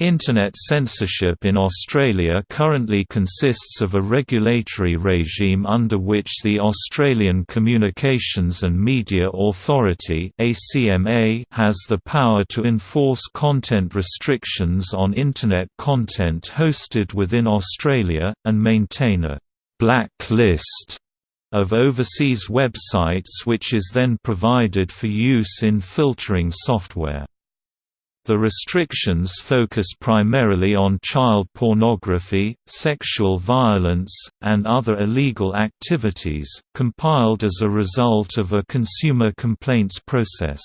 Internet censorship in Australia currently consists of a regulatory regime under which the Australian Communications and Media Authority has the power to enforce content restrictions on Internet content hosted within Australia, and maintain a «black list» of overseas websites which is then provided for use in filtering software. The restrictions focus primarily on child pornography, sexual violence, and other illegal activities, compiled as a result of a consumer complaints process.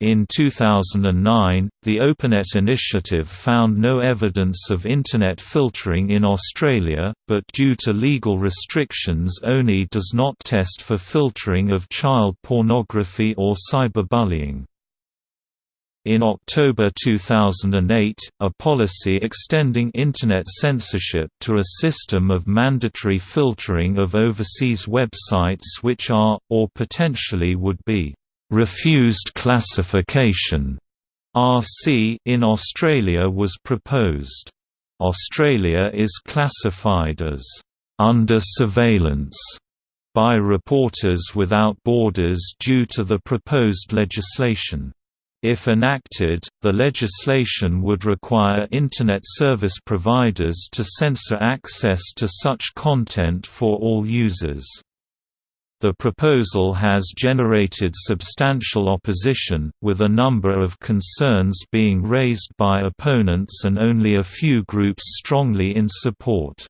In 2009, the OpenNet initiative found no evidence of Internet filtering in Australia, but due to legal restrictions ONI does not test for filtering of child pornography or cyberbullying. In October 2008, a policy extending Internet censorship to a system of mandatory filtering of overseas websites which are, or potentially would be, refused classification RC in Australia was proposed. Australia is classified as under surveillance by Reporters Without Borders due to the proposed legislation. If enacted, the legislation would require Internet service providers to censor access to such content for all users. The proposal has generated substantial opposition, with a number of concerns being raised by opponents and only a few groups strongly in support.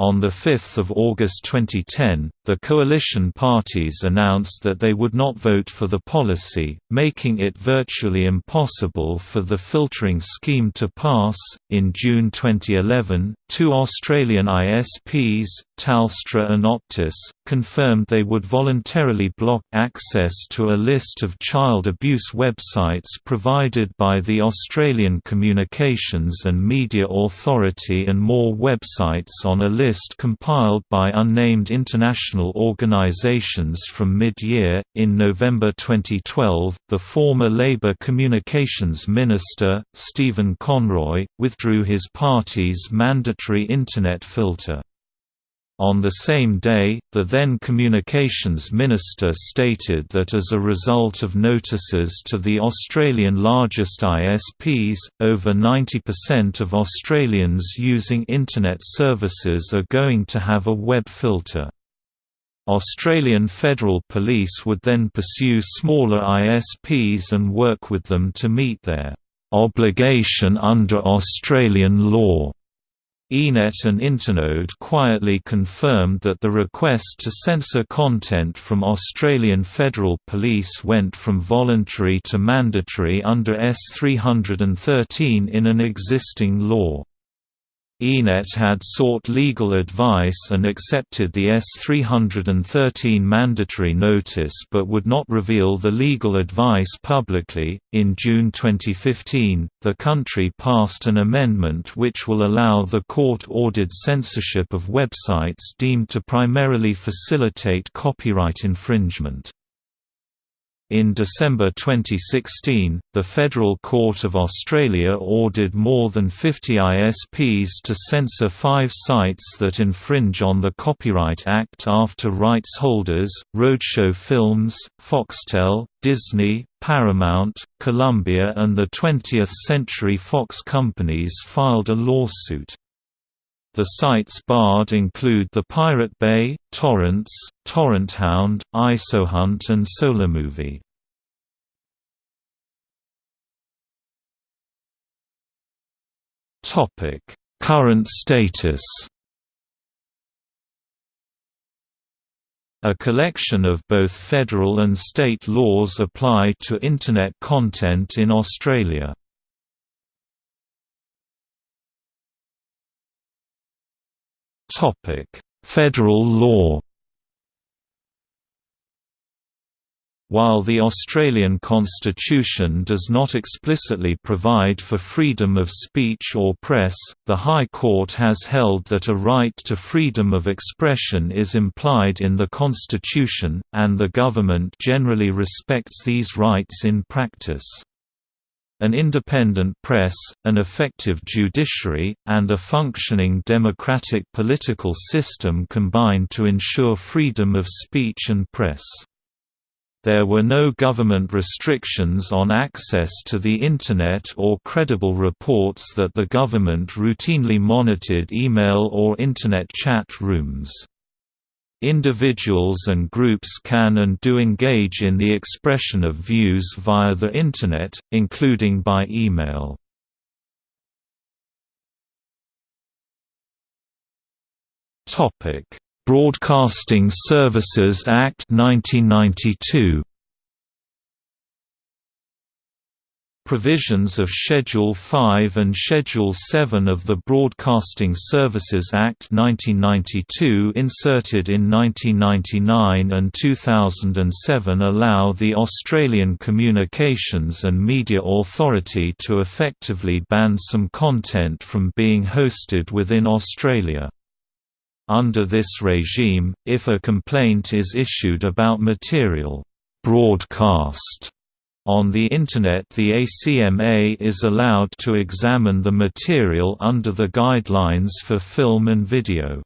On 5 August 2010, the coalition parties announced that they would not vote for the policy, making it virtually impossible for the filtering scheme to pass. In June 2011, two Australian ISPs, Telstra and Optus, confirmed they would voluntarily block access to a list of child abuse websites provided by the Australian Communications and Media Authority and more websites on a list compiled by unnamed international organisations from mid-year. In November 2012, the former Labor Communications Minister, Stephen Conroy, withdrew his party's mandatory Internet filter. On the same day, the then Communications Minister stated that as a result of notices to the Australian largest ISPs, over 90% of Australians using Internet services are going to have a web filter. Australian Federal Police would then pursue smaller ISPs and work with them to meet their obligation under Australian law. iiNet and Internode quietly confirmed that the request to censor content from Australian Federal Police went from voluntary to mandatory under S313 in an existing law. iiNet had sought legal advice and accepted the S313 mandatory notice but would not reveal the legal advice publicly. In June 2015, the country passed an amendment which will allow the court ordered censorship of websites deemed to primarily facilitate copyright infringement. In December 2016, the Federal Court of Australia ordered more than 50 ISPs to censor five sites that infringe on the Copyright Act after rights holders, Roadshow Films, Foxtel, Disney, Paramount, Columbia and the 20th Century Fox companies filed a lawsuit. The sites barred include the Pirate Bay, Torrentz, TorrentHound, ISOHunt and SolarMovie. Current status A collection of both federal and state laws apply to Internet content in Australia. Federal law. While the Australian Constitution does not explicitly provide for freedom of speech or press, the High Court has held that a right to freedom of expression is implied in the Constitution, and the government generally respects these rights in practice. An independent press, an effective judiciary, and a functioning democratic political system combined to ensure freedom of speech and press. There were no government restrictions on access to the Internet or credible reports that the government routinely monitored email or Internet chat rooms. Individuals and groups can and do engage in the expression of views via the Internet, including by email. Broadcasting Services Act 1992 Provisions of Schedule 5 and Schedule 7 of the Broadcasting Services Act 1992 inserted in 1999 and 2007 allow the Australian Communications and Media Authority to effectively ban some content from being hosted within Australia. Under this regime, if a complaint is issued about material broadcast on the Internet the ACMA is allowed to examine the material under the Guidelines for Film and Video.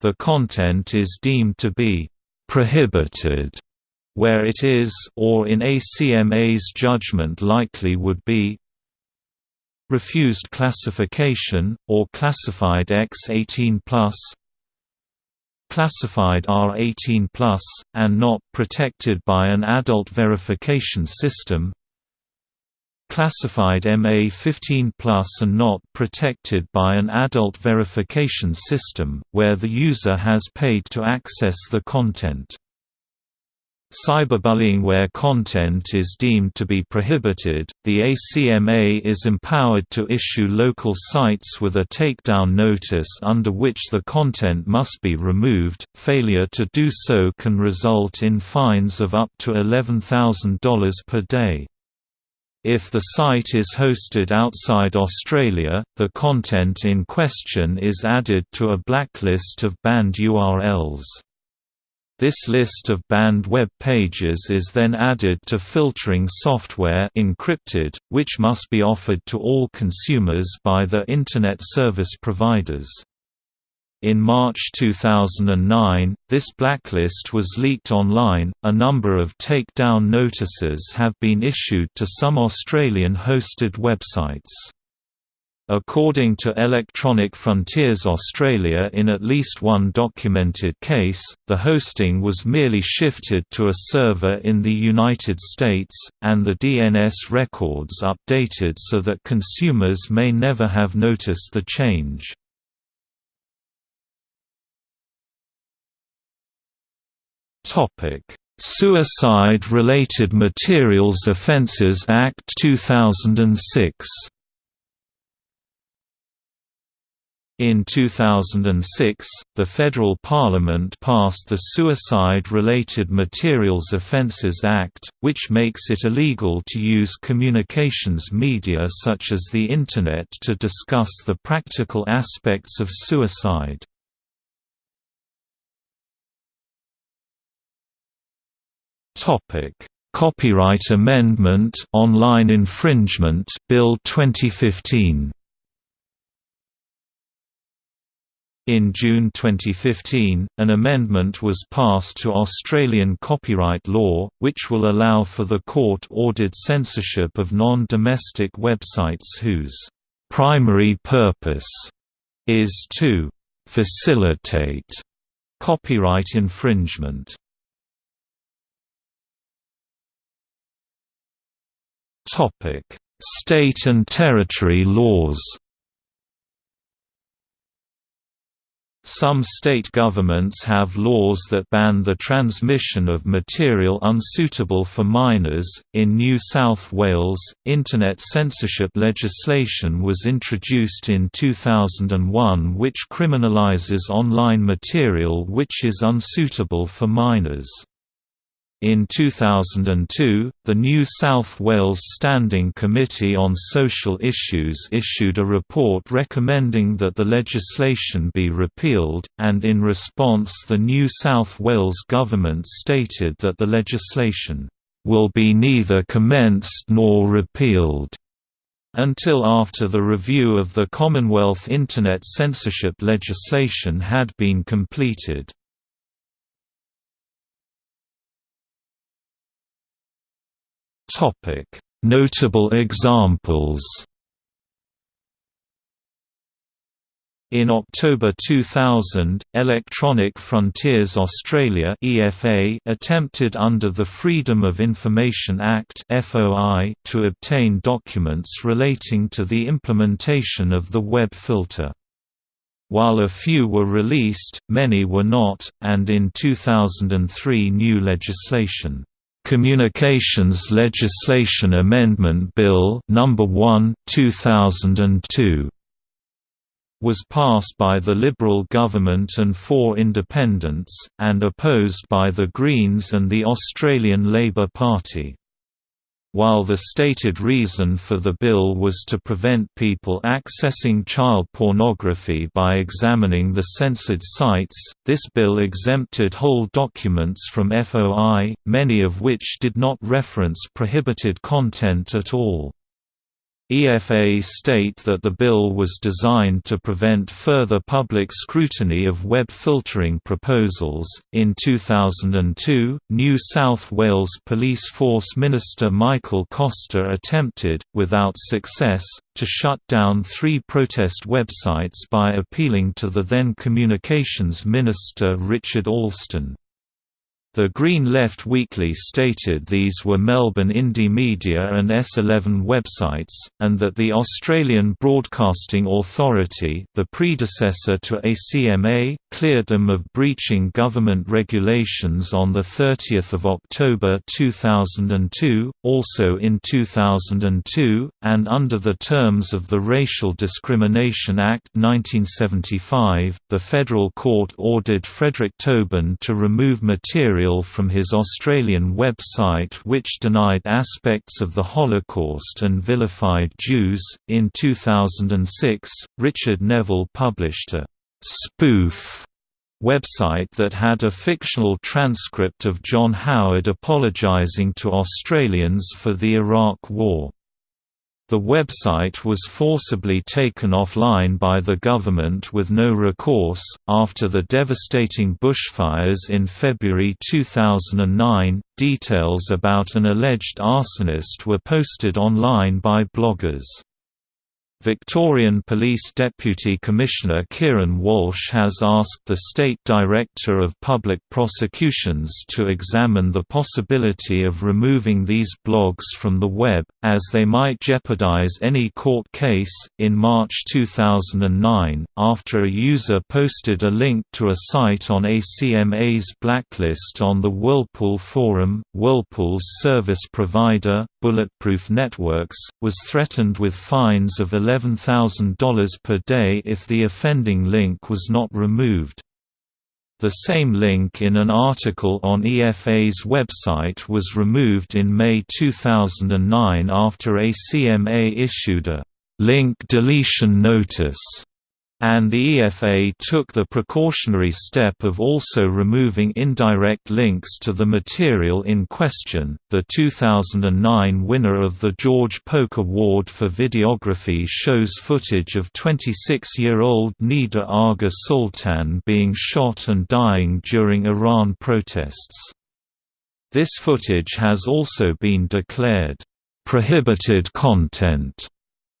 The content is deemed to be «prohibited» where it is or in ACMA's judgment likely would be refused classification, or classified X18+, classified R18+, and not protected by an adult verification system classified MA15 and not protected by an adult verification system, where the user has paid to access the content. Cyberbullying where content is deemed to be prohibited, the ACMA is empowered to issue local sites with a takedown notice under which the content must be removed. Failure to do so can result in fines of up to $11,000 per day. If the site is hosted outside Australia, the content in question is added to a blacklist of banned URLs. This list of banned web pages is then added to filtering software encrypted, which must be offered to all consumers by the Internet service providers. In March 2009, this blacklist was leaked online. A number of takedown notices have been issued to some Australian hosted websites. According to Electronic Frontiers Australia in at least one documented case, the hosting was merely shifted to a server in the United States, and the DNS records updated so that consumers may never have noticed the change. Suicide-Related Materials Offences Act 2006 In 2006, the federal parliament passed the Suicide-Related Materials Offences Act, which makes it illegal to use communications media such as the Internet to discuss the practical aspects of suicide. Copyright Amendment Online Infringement Bill 2015 In June 2015, an amendment was passed to Australian copyright law, which will allow for the court-ordered censorship of non-domestic websites whose primary purpose is to facilitate copyright infringement. State and territory laws Some state governments have laws that ban the transmission of material unsuitable for minors. In New South Wales, Internet censorship legislation was introduced in 2001 which criminalises online material which is unsuitable for minors. In 2002, the New South Wales Standing Committee on Social Issues issued a report recommending that the legislation be repealed, and in response the New South Wales government stated that the legislation will be neither commenced nor repealed until after the review of the Commonwealth Internet censorship legislation had been completed. Notable examples In October 2000, Electronic Frontiers Australia (EFA) attempted under the Freedom of Information Act (FOI) to obtain documents relating to the implementation of the web filter. While a few were released, many were not, and in 2003 new legislation Communications Legislation Amendment Bill number 1 2002 was passed by the Liberal government and four independents, and opposed by the Greens and the Australian Labor Party. While the stated reason for the bill was to prevent people accessing child pornography by examining the censored sites, this bill exempted whole documents from FOI, many of which did not reference prohibited content at all. EFA state that the bill was designed to prevent further public scrutiny of web filtering proposals. In 2002, New South Wales Police Force Minister Michael Costa attempted, without success, to shut down three protest websites by appealing to the then Communications Minister Richard Alston. The Green Left Weekly stated these were Melbourne Indymedia and S11 websites, and that the Australian Broadcasting Authority the predecessor to ACMA, cleared them of breaching government regulations on 30 October 2002, also in 2002, and under the terms of the Racial Discrimination Act 1975, the federal court ordered Frederick Toben to remove material material from his Australian website which denied aspects of the Holocaust and vilified Jews. In 2006, Richard Neville published a spoof website that had a fictional transcript of John Howard apologizing to Australians for the Iraq War. The website was forcibly taken offline by the government with no recourse. After the devastating bushfires in February 2009, details about an alleged arsonist were posted online by bloggers. Victorian Police Deputy Commissioner Kieran Walsh has asked the State Director of Public Prosecutions to examine the possibility of removing these blogs from the web, as they might jeopardize any court case. In March 2009, after a user posted a link to a site on ACMA's blacklist on the Whirlpool forum, Whirlpool's service provider, Bulletproof Networks, was threatened with fines of $11,000 per day if the offending link was not removed. The same link in an article on EFA's website was removed in May 2009 after ACMA issued a link deletion notice and the EFA took the precautionary step of also removing indirect links to the material in question. The 2009 winner of the George Polk Award for Videography shows footage of 26 year old Neda Agha Soltan being shot and dying during Iran protests. This footage has also been declared prohibited content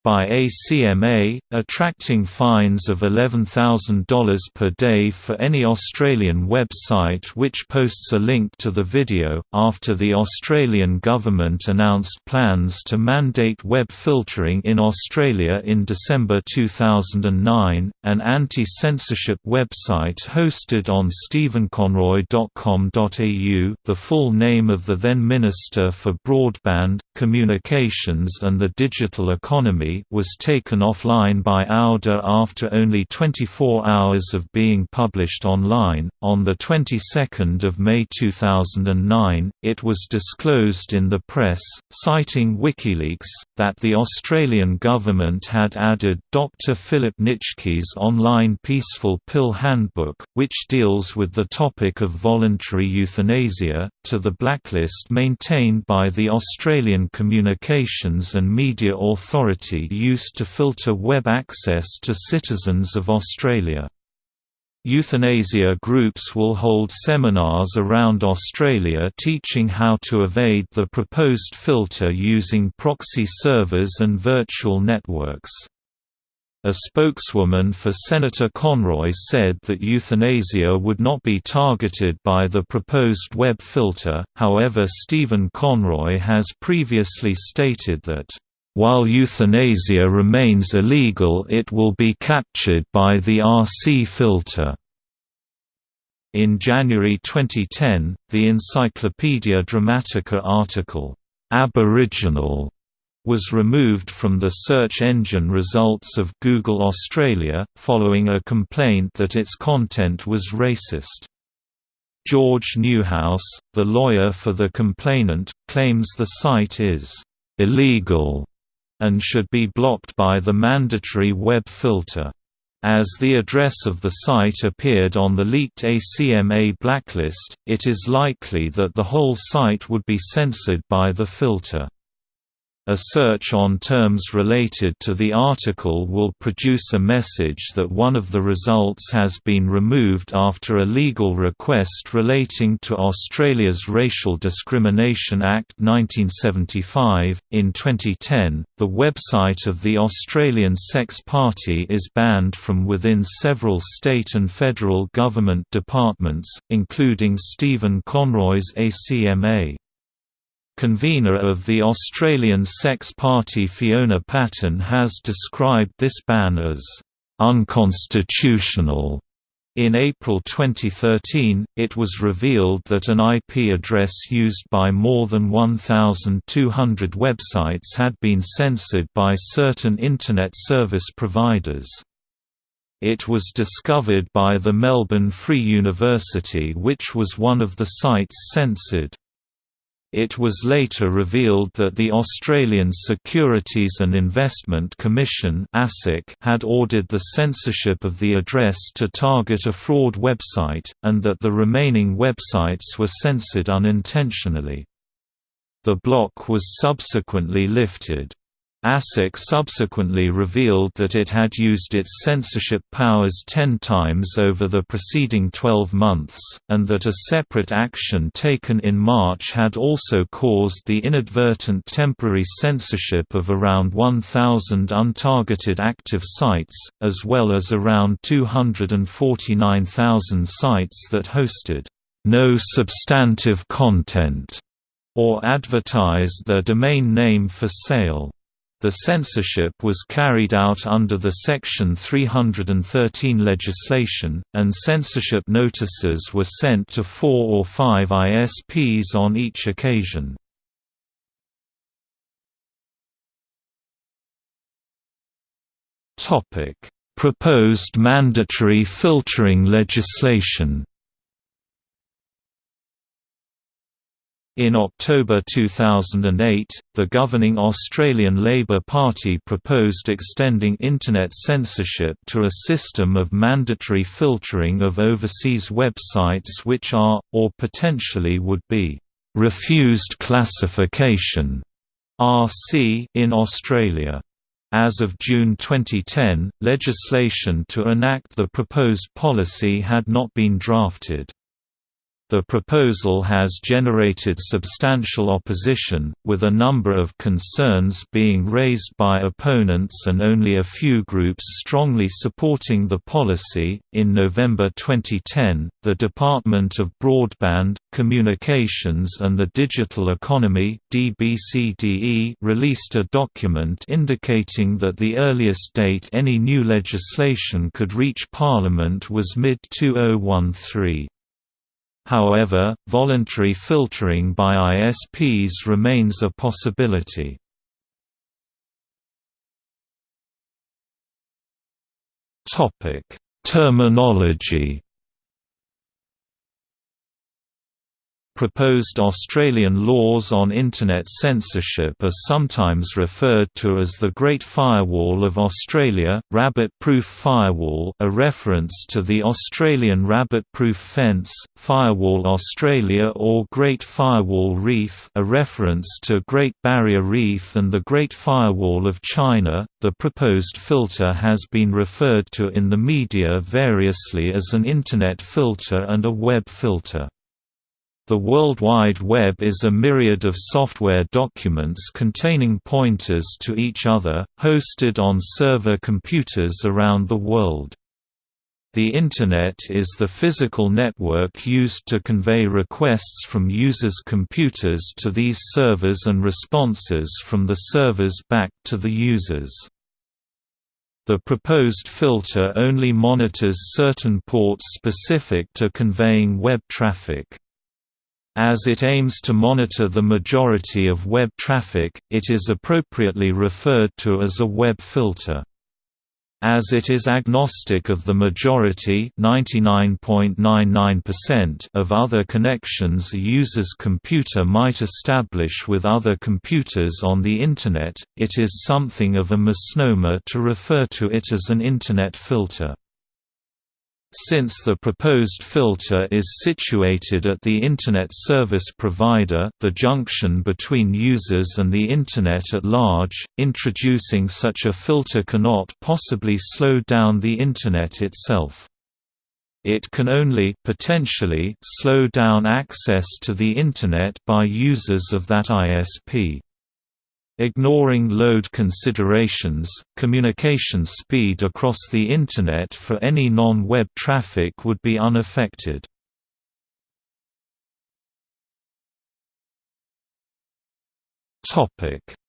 by ACMA, attracting fines of $11,000 per day for any Australian website which posts a link to the video. After the Australian government announced plans to mandate web filtering in Australia in December 2009, an anti censorship website hosted on stephenconroy.com.au, the full name of the then Minister for Broadband, Communications and the Digital Economy Weekly was taken offline by Auda after only 24 hours of being published online. On the 22nd of May 2009, it was disclosed in the press, citing WikiLeaks, that the Australian government had added Dr. Philip Nitschke's online Peaceful Pill Handbook, which deals with the topic of voluntary euthanasia, to the blacklist maintained by the Australian Communications and Media Authority used to filter web access to citizens of Australia. Euthanasia groups will hold seminars around Australia teaching how to evade the proposed filter using proxy servers and virtual networks. A spokeswoman for Senator Conroy said that euthanasia would not be targeted by the proposed web filter, however Stephen Conroy has previously stated that, "...while euthanasia remains illegal it will be captured by the RC filter." In January 2010, the Encyclopaedia Dramatica article, "'Aboriginal' was removed from the search engine results of Google Australia, following a complaint that its content was racist. George Newhouse, the lawyer for the complainant, claims the site is illegal and should be blocked by the mandatory web filter. As the address of the site appeared on the leaked ACMA blacklist, it is likely that the whole site would be censored by the filter. A search on terms related to the article will produce a message that one of the results has been removed after a legal request relating to Australia's Racial Discrimination Act 1975. In 2010, the website of the Australian Sex Party is banned from within several state and federal government departments, including Stephen Conroy's ACMA. Convener of the Australian Sex Party Fiona Patten has described this ban as unconstitutional. In April 2013, it was revealed that an IP address used by more than 1,200 websites had been censored by certain Internet service providers. It was discovered by the Melbourne Free University which was one of the sites censored. It was later revealed that the Australian Securities and Investment Commission had ordered the censorship of the address to target a fraud website, and that the remaining websites were censored unintentionally. The block was subsequently lifted. ASIC subsequently revealed that it had used its censorship powers ten times over the preceding 12 months, and that a separate action taken in March had also caused the inadvertent temporary censorship of around 1,000 untargeted active sites, as well as around 249,000 sites that hosted no substantive content or advertised their domain name for sale. The censorship was carried out under the Section 313 legislation, and censorship notices were sent to four or five ISPs on each occasion. Proposed mandatory filtering legislation In October 2008, the governing Australian Labor Party proposed extending Internet censorship to a system of mandatory filtering of overseas websites which are, or potentially would be, refused classification RC in Australia. As of June 2010, legislation to enact the proposed policy had not been drafted. The proposal has generated substantial opposition, with a number of concerns being raised by opponents and only a few groups strongly supporting the policy. In November 2010, the Department of Broadband, Communications and the Digital Economy (DBCDE) released a document indicating that the earliest date any new legislation could reach Parliament was mid-2013. However, voluntary filtering by ISPs remains a possibility. Topic: Terminology Proposed Australian laws on Internet censorship are sometimes referred to as the Great Firewall of Australia, Rabbit-Proof Firewall a reference to the Australian Rabbit-Proof Fence, Firewall Australia or Great Firewall Reef a reference to Great Barrier Reef and the Great Firewall of China. The proposed filter has been referred to in the media variously as an Internet filter and a web filter. The World Wide Web is a myriad of software documents containing pointers to each other, hosted on server computers around the world. The Internet is the physical network used to convey requests from users' computers to these servers and responses from the servers back to the users. The proposed filter only monitors certain ports specific to conveying web traffic. As it aims to monitor the majority of web traffic, it is appropriately referred to as a web filter. As it is agnostic of the majority of other connections a user's computer might establish with other computers on the Internet, it is something of a misnomer to refer to it as an Internet filter. Since the proposed filter is situated at the Internet service provider the junction between users and the Internet at large, introducing such a filter cannot possibly slow down the Internet itself. It can only potentially slow down access to the Internet by users of that ISP. Ignoring load considerations, communication speed across the Internet for any non-web traffic would be unaffected.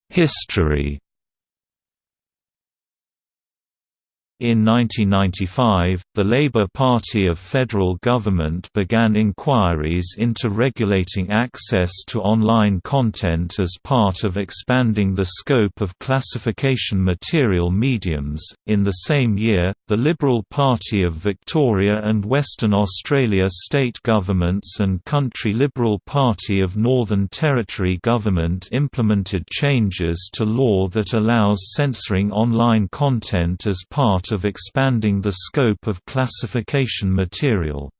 History In 1995, the Labour Party of federal government began inquiries into regulating access to online content as part of expanding the scope of classification material mediums. In the same year, the Liberal Party of Victoria and Western Australia state governments and Country Liberal Party of Northern Territory government implemented changes to law that allows censoring online content as part of expanding the scope of classification material.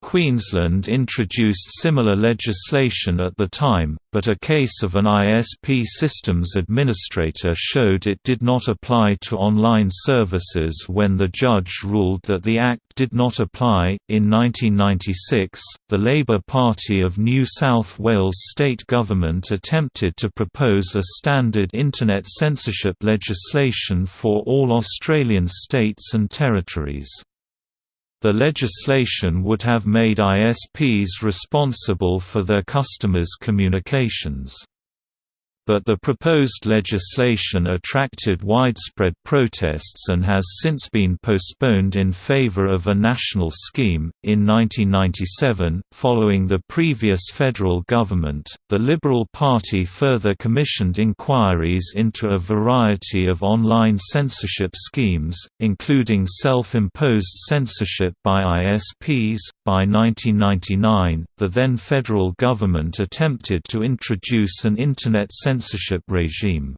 Queensland introduced similar legislation at the time, but a case of an ISP systems administrator showed it did not apply to online services when the judge ruled that the Act did not apply. In 1996, the Labour Party of New South Wales state government attempted to propose a standard Internet censorship legislation for all Australian states and territories. The legislation would have made ISPs responsible for their customers' communications but the proposed legislation attracted widespread protests and has since been postponed in favor of a national scheme. In 1997, following the previous federal government, the Liberal Party further commissioned inquiries into a variety of online censorship schemes, including self imposed censorship by ISPs. By 1999, the then federal government attempted to introduce an Internet censorship censorship regime.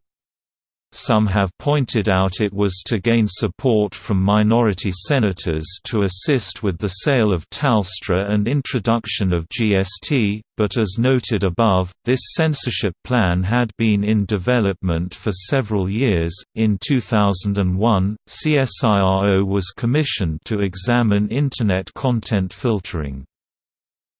Some have pointed out it was to gain support from minority senators to assist with the sale of Telstra and introduction of GST, but as noted above, this censorship plan had been in development for several years. In 2001, CSIRO was commissioned to examine Internet content filtering.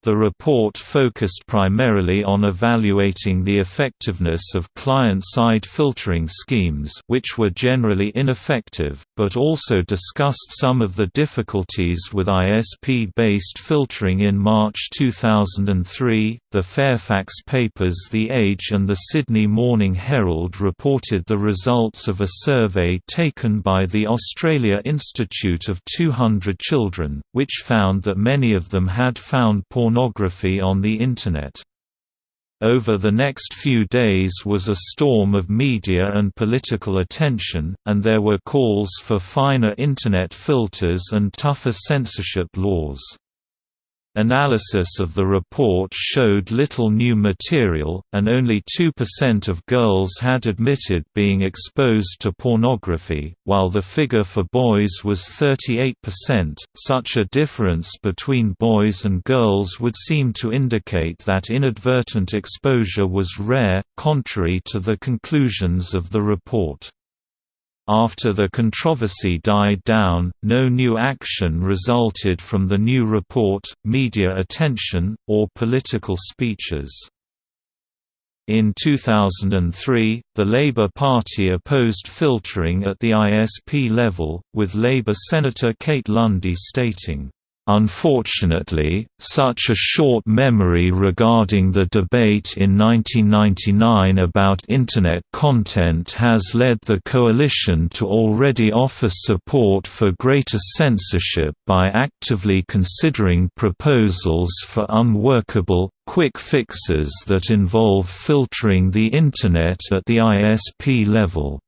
The report focused primarily on evaluating the effectiveness of client-side filtering schemes which were generally ineffective, but also discussed some of the difficulties with ISP-based filtering in March 2003. The Fairfax Papers The Age and the Sydney Morning Herald reported the results of a survey taken by the Australia Institute of 200 children, which found that many of them had found porn pornography on the Internet. Over the next few days was a storm of media and political attention, and there were calls for finer Internet filters and tougher censorship laws. Analysis of the report showed little new material, and only 2% of girls had admitted being exposed to pornography, while the figure for boys was 38%. Such a difference between boys and girls would seem to indicate that inadvertent exposure was rare, contrary to the conclusions of the report. After the controversy died down, no new action resulted from the new report, media attention, or political speeches. In 2003, the Labour Party opposed filtering at the ISP level, with Labour Senator Kate Lundy stating, Unfortunately, such a short memory regarding the debate in 1999 about Internet content has led the Coalition to already offer support for greater censorship by actively considering proposals for unworkable, quick fixes that involve filtering the Internet at the ISP level.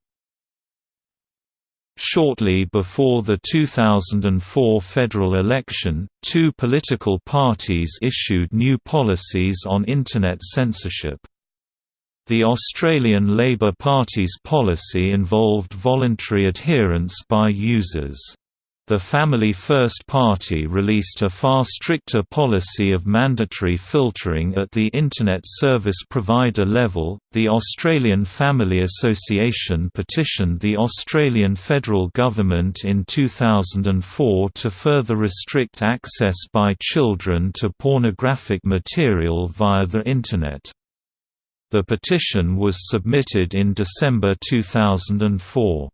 Shortly before the 2004 federal election, two political parties issued new policies on Internet censorship. The Australian Labor Party's policy involved voluntary adherence by users. The Family First Party released a far stricter policy of mandatory filtering at the Internet service provider level. The Australian Family Association petitioned the Australian federal government in 2004 to further restrict access by children to pornographic material via the Internet. The petition was submitted in December 2004.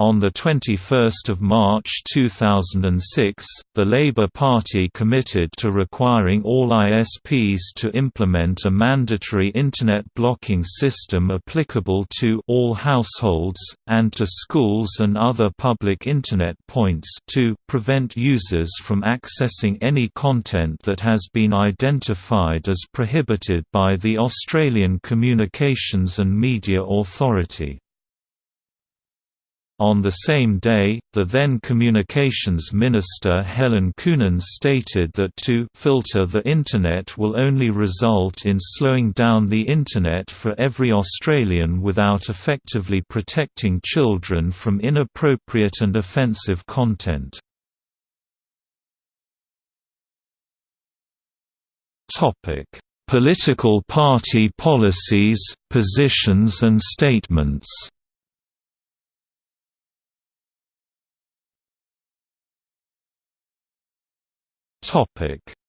On 21 March 2006, the Labour Party committed to requiring all ISPs to implement a mandatory Internet blocking system applicable to all households, and to schools and other public Internet points to prevent users from accessing any content that has been identified as prohibited by the Australian Communications and Media Authority. On the same day, the then Communications Minister Helen Coonan stated that to filter the Internet will only result in slowing down the Internet for every Australian without effectively protecting children from inappropriate and offensive content. Political party policies, positions and statements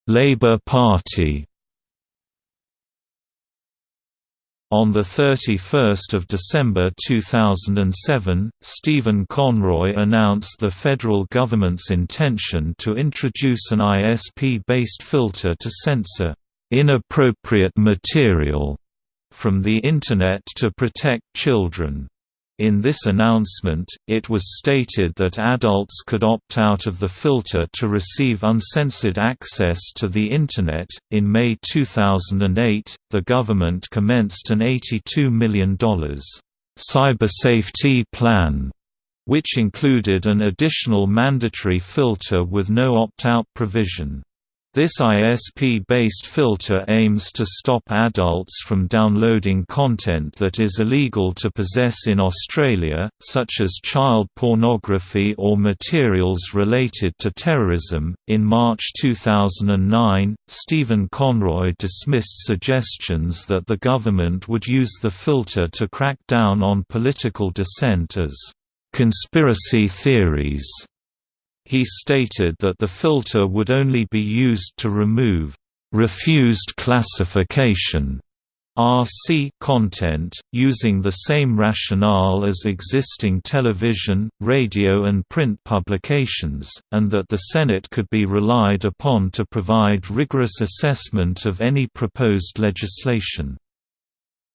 Labour Party On 31 December 2007, Stephen Conroy announced the federal government's intention to introduce an ISP-based filter to censor "...inappropriate material." from the Internet to protect children. In this announcement, it was stated that adults could opt out of the filter to receive uncensored access to the Internet. In May 2008, the government commenced an $82 million cyber safety plan, which included an additional mandatory filter with no opt out provision. This ISP-based filter aims to stop adults from downloading content that is illegal to possess in Australia, such as child pornography or materials related to terrorism. In March 2009, Stephen Conroy dismissed suggestions that the government would use the filter to crack down on political dissent as conspiracy theories he stated that the filter would only be used to remove refused classification RC content, using the same rationale as existing television, radio and print publications, and that the Senate could be relied upon to provide rigorous assessment of any proposed legislation.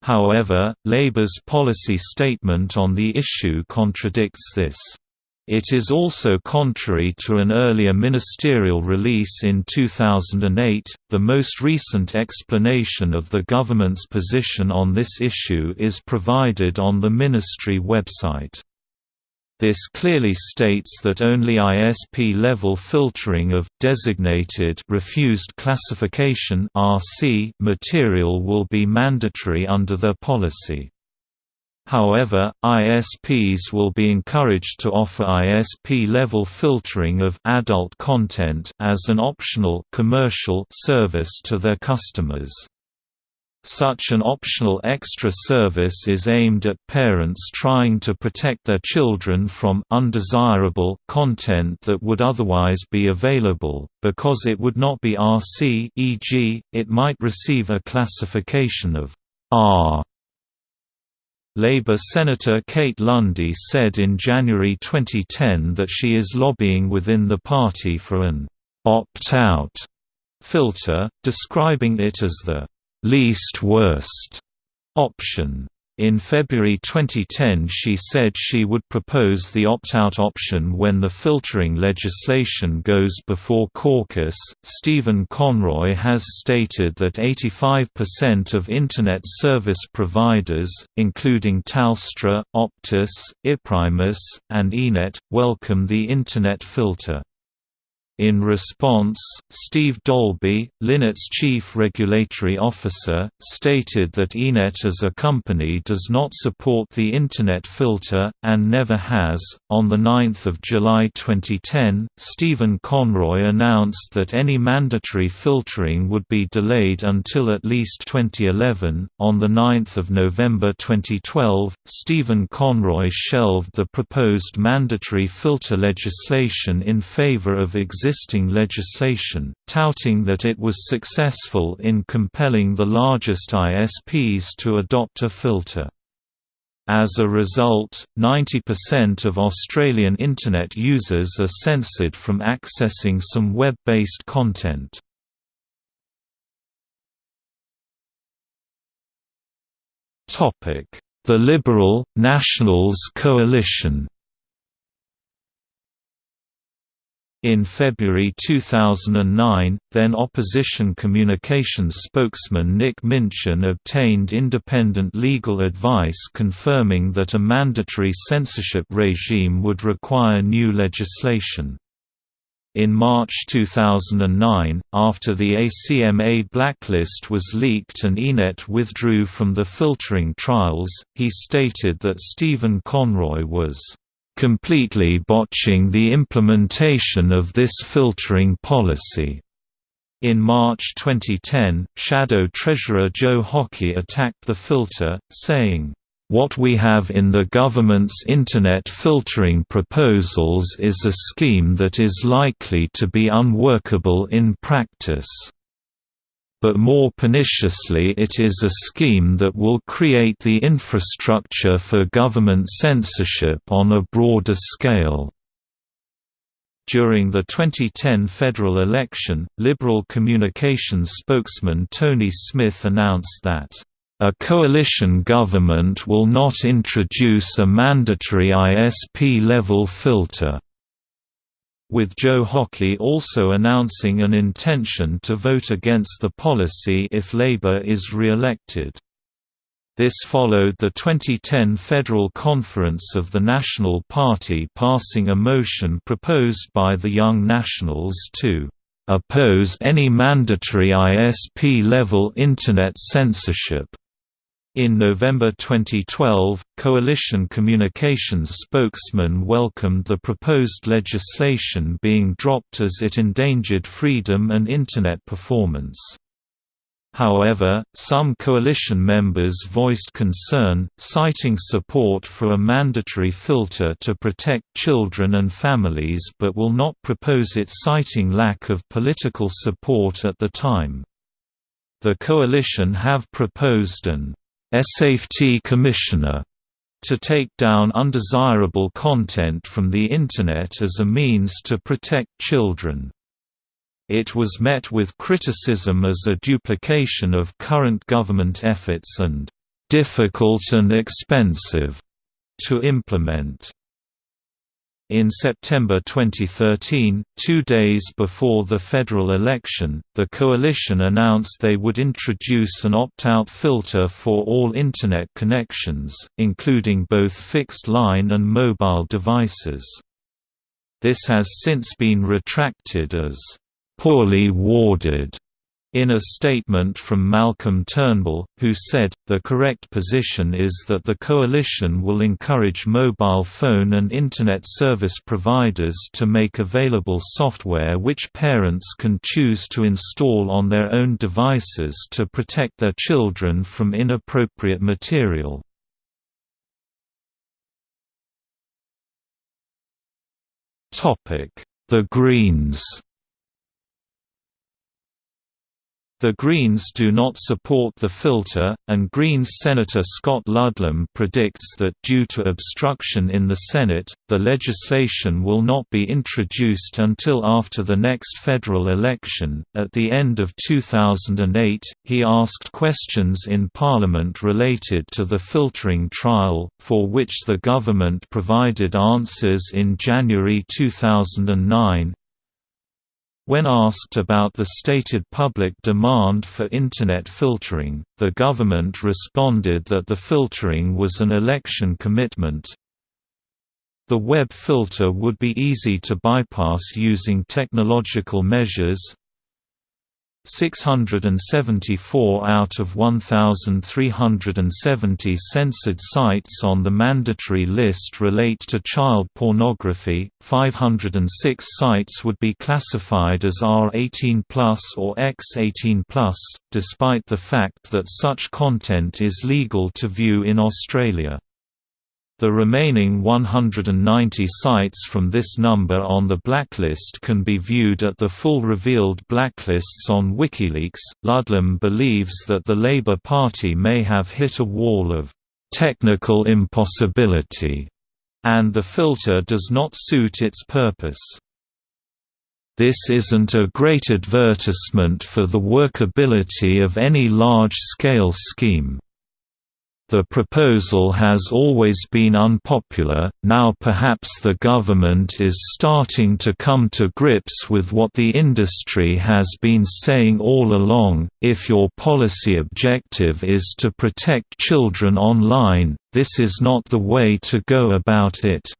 However, Labour's policy statement on the issue contradicts this. It is also contrary to an earlier ministerial release in 2008. The most recent explanation of the government's position on this issue is provided on the ministry website. This clearly states that only ISP-level filtering of designated refused classification (RC) material will be mandatory under their policy. However, ISPs will be encouraged to offer ISP-level filtering of adult content as an optional commercial service to their customers. Such an optional extra service is aimed at parents trying to protect their children from undesirable content that would otherwise be available, because it would not be RC e.g., it might receive a classification of R Labour Senator Kate Lundy said in January 2010 that she is lobbying within the party for an «opt-out» filter, describing it as the «least worst» option. In February 2010 she said she would propose the opt-out option when the filtering legislation goes before caucus. Stephen Conroy has stated that 85% of Internet service providers, including Telstra, Optus, Iprimus, and iiNet, welcome the Internet filter. In response, Steve Dalby, iiNet's chief regulatory officer, stated that iiNet as a company does not support the Internet filter, and never has. On 9 July 2010, Stephen Conroy announced that any mandatory filtering would be delayed until at least 2011. On 9 November 2012, Stephen Conroy shelved the proposed mandatory filter legislation in favor of existing existing legislation, touting that it was successful in compelling the largest ISPs to adopt a filter. As a result, 90% of Australian Internet users are censored from accessing some web-based content. The Liberal, Nationals coalition In February 2009, then opposition communications spokesman Nick Minchin obtained independent legal advice confirming that a mandatory censorship regime would require new legislation. In March 2009, after the ACMA blacklist was leaked and iiNet withdrew from the filtering trials, he stated that Stephen Conroy was completely botching the implementation of this filtering policy. In March 2010, Shadow Treasurer Joe Hockey attacked the filter, saying, what we have in the government's Internet filtering proposals is a scheme that is likely to be unworkable in practice but more perniciously it is a scheme that will create the infrastructure for government censorship on a broader scale. During the 2010 federal election, Liberal communications spokesman Tony Smith announced that a coalition government will not introduce a mandatory ISP-level filter with Joe Hockey also announcing an intention to vote against the policy if Labour is re-elected. This followed the 2010 Federal Conference of the National Party passing a motion proposed by the Young Nationals to oppose any mandatory ISP-level Internet censorship. In November 2012, Coalition Communications spokesman welcomed the proposed legislation being dropped as it endangered freedom and Internet performance. However, some coalition members voiced concern, citing support for a mandatory filter to protect children and families but will not propose it citing lack of political support at the time. The coalition have proposed an safety commissioner to take down undesirable content from the Internet as a means to protect children. It was met with criticism as a duplication of current government efforts and difficult and expensive to implement. In September 2013, two days before the federal election, the coalition announced they would introduce an opt-out filter for all Internet connections, including both fixed-line and mobile devices. This has since been retracted as poorly worded in a statement from Malcolm Turnbull, who said, the correct position is that the coalition will encourage mobile phone and Internet service providers to make available software which parents can choose to install on their own devices to protect their children from inappropriate material. The Greens The Greens do not support the filter, and Greens Senator Scott Ludlam predicts that due to obstruction in the Senate, the legislation will not be introduced until after the next federal election. At the end of 2008, he asked questions in Parliament related to the filtering trial, for which the government provided answers in January 2009. When asked about the stated public demand for Internet filtering, the government responded that the filtering was an election commitment. The web filter would be easy to bypass using technological measures, 674 out of 1,370 censored sites on the mandatory list relate to child pornography, 506 sites would be classified as R18 or X18 despite the fact that such content is legal to view in Australia. The remaining 190 sites from this number on the blacklist can be viewed at the full revealed blacklists on WikiLeaks. Ludlam believes that the Labour Party may have hit a wall of technical impossibility, and the filter does not suit its purpose. This isn't a great advertisement for the workability of any large-scale scheme. The proposal has always been unpopular, now perhaps the government is starting to come to grips with what the industry has been saying all along, if your policy objective is to protect children online, this is not the way to go about it.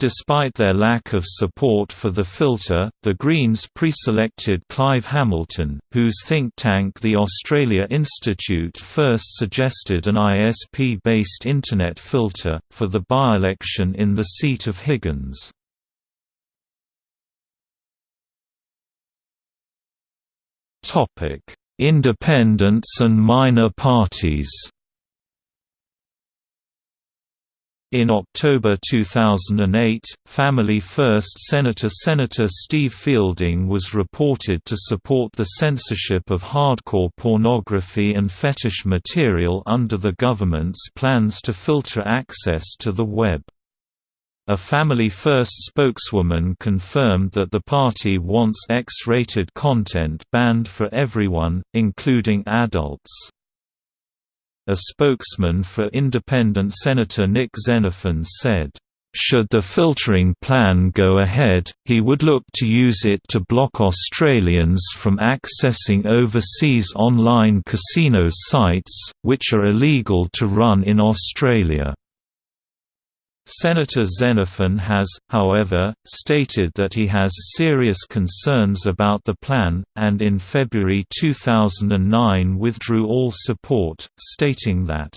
Despite their lack of support for the filter, the Greens pre-selected Clive Hamilton, whose think tank the Australia Institute first suggested an ISP-based Internet filter, for the by-election in the seat of Higgins. Independents and minor parties In October 2008, Family First Senator Senator Steve Fielding was reported to support the censorship of hardcore pornography and fetish material under the government's plans to filter access to the web. A Family First spokeswoman confirmed that the party wants X-rated content banned for everyone, including adults. A spokesman for independent Senator Nick Xenophon said, should the filtering plan go ahead, he would look to use it to block Australians from accessing overseas online casino sites, which are illegal to run in Australia. Senator Xenophon has, however, stated that he has serious concerns about the plan, and in February 2009 withdrew all support, stating that,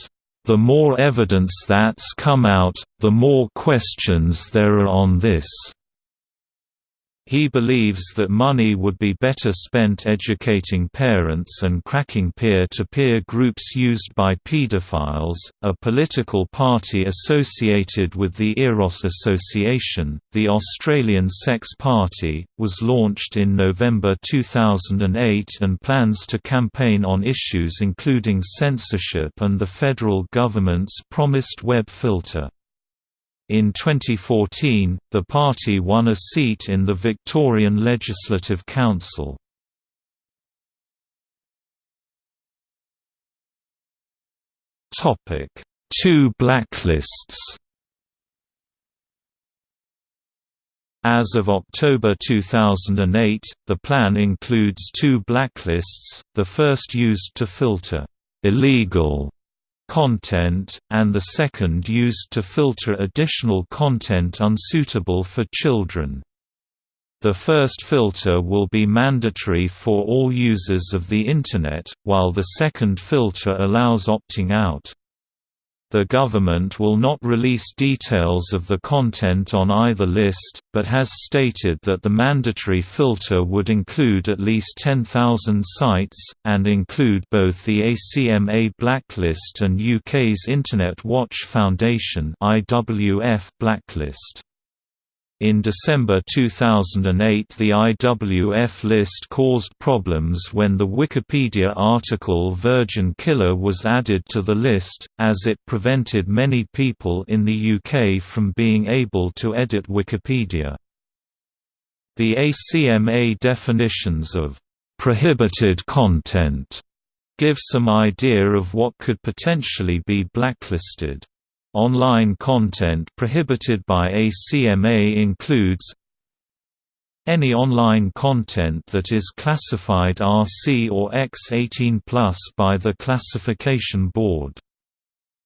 "...the more evidence that's come out, the more questions there are on this." He believes that money would be better spent educating parents and cracking peer-to-peer -peer groups used by pedophiles. A political party associated with the Eros Association, the Australian Sex Party, was launched in November 2008 and plans to campaign on issues including censorship and the federal government's promised web filter. In 2014, the party won a seat in the Victorian Legislative Council. Topic: Two blacklists As of October 2008, the plan includes two blacklists, the first used to filter illegal content, and the second used to filter additional content unsuitable for children. The first filter will be mandatory for all users of the Internet, while the second filter allows opting out. The government will not release details of the content on either list, but has stated that the mandatory filter would include at least 10,000 sites, and include both the ACMA blacklist and UK's Internet Watch Foundation blacklist. In December 2008 the IWF list caused problems when the Wikipedia article Virgin Killer was added to the list, as it prevented many people in the UK from being able to edit Wikipedia. The ACMA definitions of «prohibited content» give some idea of what could potentially be blacklisted. Online content prohibited by ACMA includes any online content that is classified RC or X18+ by the Classification Board.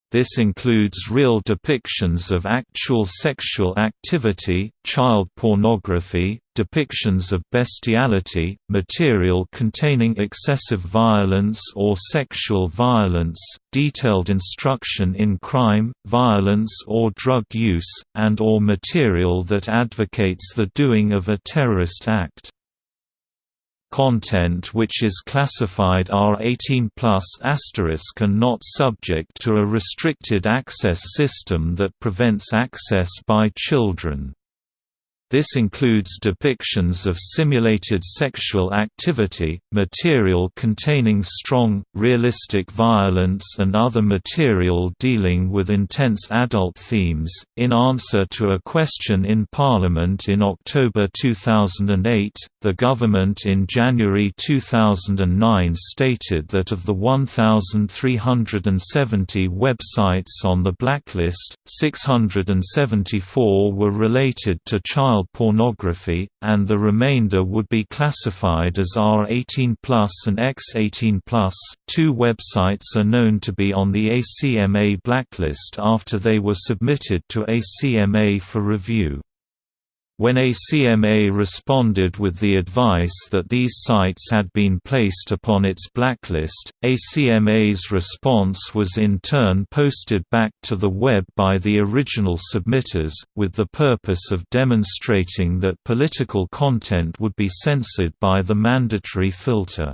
This includes real depictions of actual sexual activity, child pornography, depictions of bestiality, material containing excessive violence or sexual violence, detailed instruction in crime, violence or drug use, and or material that advocates the doing of a terrorist act. Content which is classified R18 asterisk and not subject to a restricted access system that prevents access by children. This includes depictions of simulated sexual activity, material containing strong, realistic violence, and other material dealing with intense adult themes. In answer to a question in Parliament in October 2008, the government in January 2009 stated that of the 1,370 websites on the blacklist, 674 were related to child child pornography, and the remainder would be classified as R18 and X18 Two websites are known to be on the ACMA blacklist after they were submitted to ACMA for review. When ACMA responded with the advice that these sites had been placed upon its blacklist, ACMA's response was in turn posted back to the web by the original submitters, with the purpose of demonstrating that political content would be censored by the mandatory filter.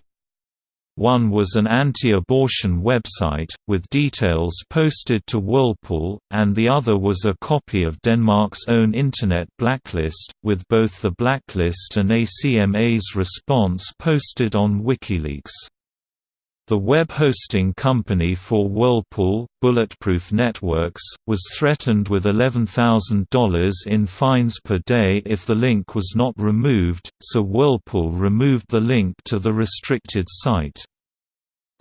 One was an anti-abortion website, with details posted to Whirlpool, and the other was a copy of Denmark's own Internet blacklist, with both the blacklist and ACMA's response posted on WikiLeaks. The web hosting company for Whirlpool, Bulletproof Networks, was threatened with $11,000 in fines per day if the link was not removed, so Whirlpool removed the link to the restricted site.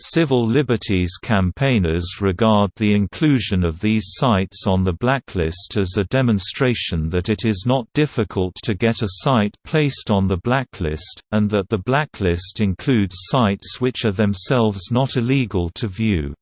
Civil liberties campaigners regard the inclusion of these sites on the blacklist as a demonstration that it is not difficult to get a site placed on the blacklist, and that the blacklist includes sites which are themselves not illegal to view.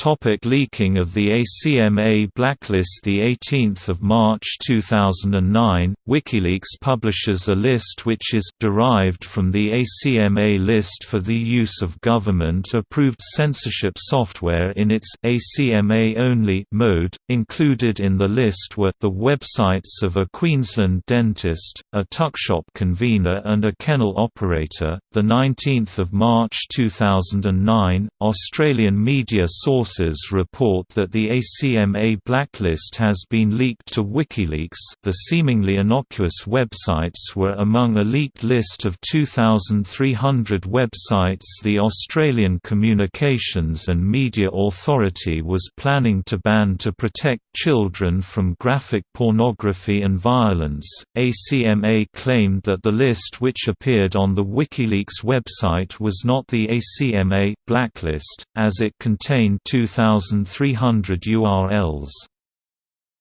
Topic leaking of the ACMA blacklist The 18th of March 2009, WikiLeaks publishes a list which is derived from the ACMA list for the use of government-approved censorship software in its ACMA-only mode. Included in the list were the websites of a Queensland dentist, a tuckshop convener and a kennel operator. The 19th of March 2009, Australian media sources sources report that the ACMA blacklist has been leaked to WikiLeaks the seemingly innocuous websites were among a leaked list of 2,300 websites the Australian Communications and Media Authority was planning to ban to protect children from graphic pornography and violence. ACMA claimed that the list which appeared on the WikiLeaks website was not the ACMA blacklist, as it contained 2,300 URLs.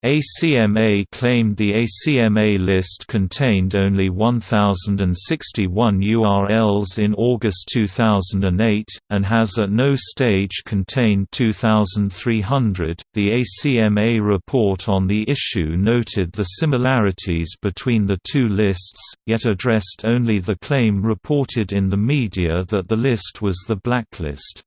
ACMA claimed the ACMA list contained only 1,061 URLs in August 2008, and has at no stage contained 2,300. The ACMA report on the issue noted the similarities between the two lists, yet addressed only the claim reported in the media that the list was the blacklist.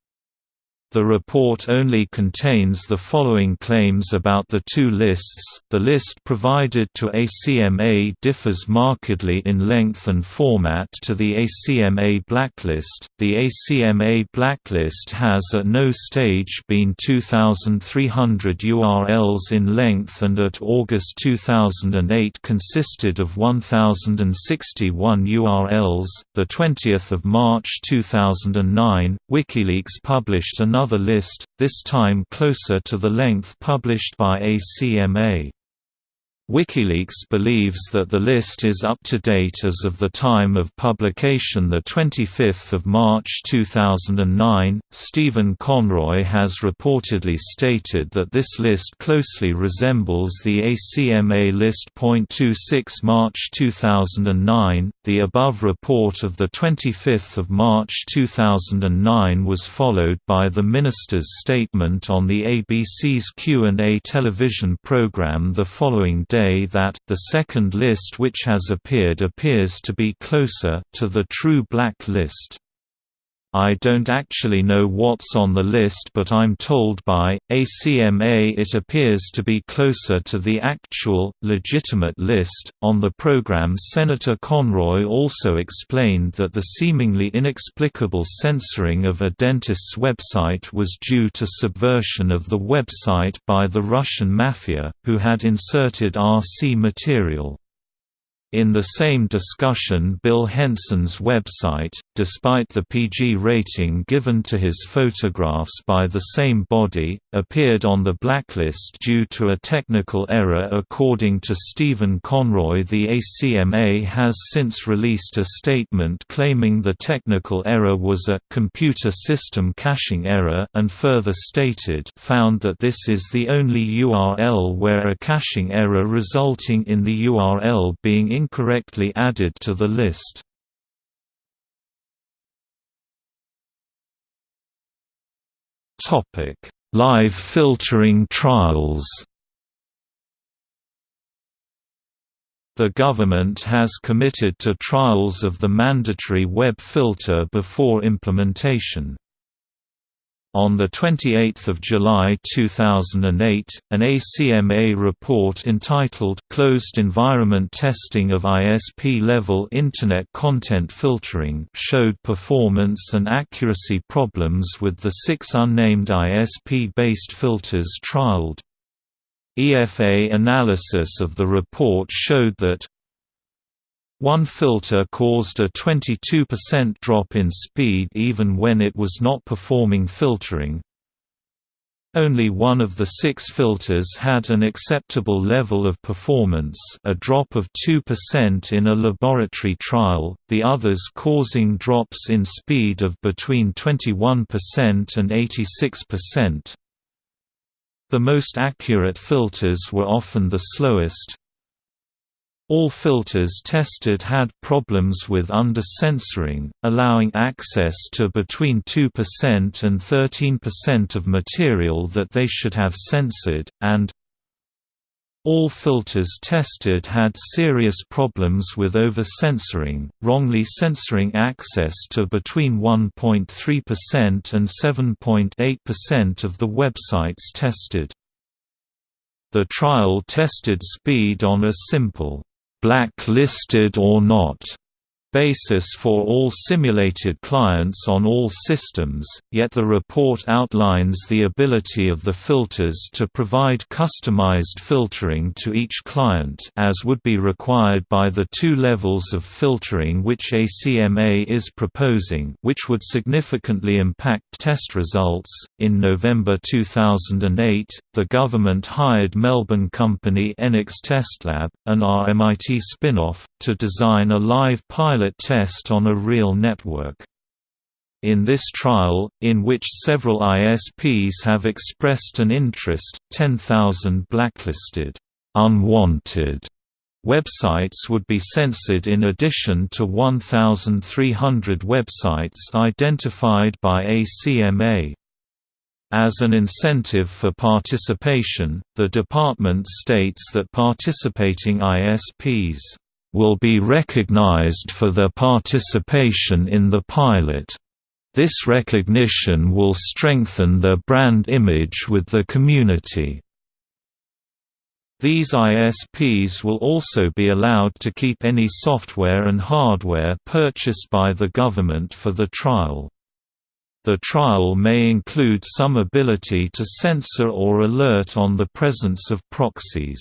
The report only contains the following claims about the two lists. The list provided to ACMA differs markedly in length and format to the ACMA blacklist. The ACMA blacklist has at no stage been 2300 URLs in length and at August 2008 consisted of 1061 URLs. The 20th of March 2009, WikiLeaks published another another list, this time closer to the length published by ACMA. WikiLeaks believes that the list is up to date as of the time of publication 25 March 2009. Stephen Conroy has reportedly stated that this list closely resembles the ACMA list. 26 March 2009. The above report of 25 March 2009 was followed by the minister's statement on the ABC's Q&A television program the following day say that, the second list which has appeared appears to be closer to the true black list. I don't actually know what's on the list but I'm told by, ACMA it appears to be closer to the actual, legitimate list. On the program Senator Conroy also explained that the seemingly inexplicable censoring of a dentist's website was due to subversion of the website by the Russian mafia, who had inserted RC material. In the same discussion Bill Henson's website, despite the PG rating given to his photographs by the same body, appeared on the blacklist due to a technical error according to Stephen Conroy. The ACMA has since released a statement claiming the technical error was a «computer system caching error» and further stated found that this is the only URL where a caching error resulting in the URL being incorrectly added to the list. Topic: Live filtering trials The government has committed to trials of the mandatory web filter before implementation. On 28 July 2008, an ACMA report entitled Closed Environment Testing of ISP-Level Internet Content Filtering showed performance and accuracy problems with the six unnamed ISP-based filters trialed. EFA analysis of the report showed that one filter caused a 22% drop in speed even when it was not performing filtering. Only one of the six filters had an acceptable level of performance a drop of 2% in a laboratory trial, the others causing drops in speed of between 21% and 86%. The most accurate filters were often the slowest, all filters tested had problems with under-censoring, allowing access to between 2% and 13% of material that they should have censored, and all filters tested had serious problems with over-censoring, wrongly censoring access to between 1.3% and 7.8% of the websites tested. The trial tested speed on a simple black-listed or not basis for all simulated clients on all systems, yet the report outlines the ability of the filters to provide customized filtering to each client as would be required by the two levels of filtering which ACMA is proposing which would significantly impact test results. In November 2008, the government hired Melbourne company Enex Testlab, an RMIT spin-off, to design a live pilot pilot test on a real network. in this trial, in which several ISPs have expressed an interest, 10,000 blacklisted, unwanted websites would be censored in addition to 1,300 websites identified by ACMA. As an incentive for participation, the department states that participating ISPs will be recognized for their participation in the pilot. This recognition will strengthen their brand image with the community. These ISPs will also be allowed to keep any software and hardware purchased by the government for the trial. The trial may include some ability to censor or alert on the presence of proxies.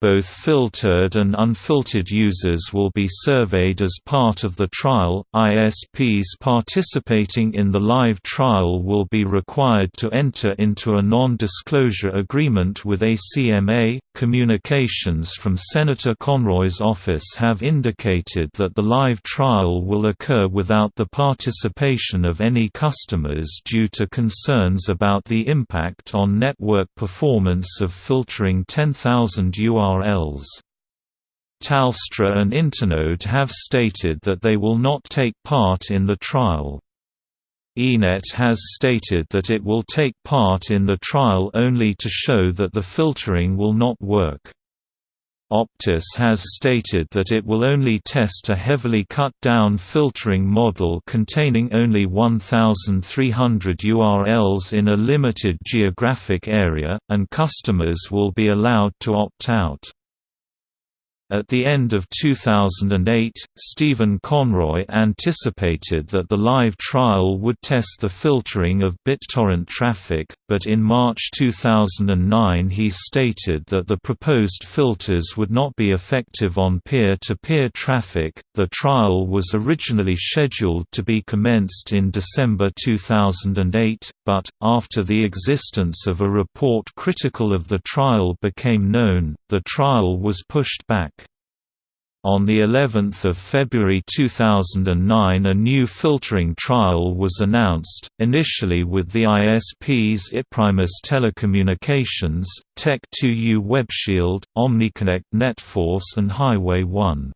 Both filtered and unfiltered users will be surveyed as part of the trial. ISPs participating in the live trial will be required to enter into a non disclosure agreement with ACMA. Communications from Senator Conroy's office have indicated that the live trial will occur without the participation of any customers due to concerns about the impact on network performance of filtering 10,000 URLs Telstra and Internode have stated that they will not take part in the trial. iiNet has stated that it will take part in the trial only to show that the filtering will not work. Optus has stated that it will only test a heavily cut-down filtering model containing only 1,300 URLs in a limited geographic area, and customers will be allowed to opt out. At the end of 2008, Stephen Conroy anticipated that the live trial would test the filtering of BitTorrent traffic, but in March 2009 he stated that the proposed filters would not be effective on peer-to-peer traffic. The trial was originally scheduled to be commenced in December 2008, but after the existence of a report critical of the trial became known, the trial was pushed back. On the 11th of February 2009 a new filtering trial was announced, initially with the ISPs Iprimus Telecommunications, Tech2U WebShield, OmniConnect NetForce and Highway 1.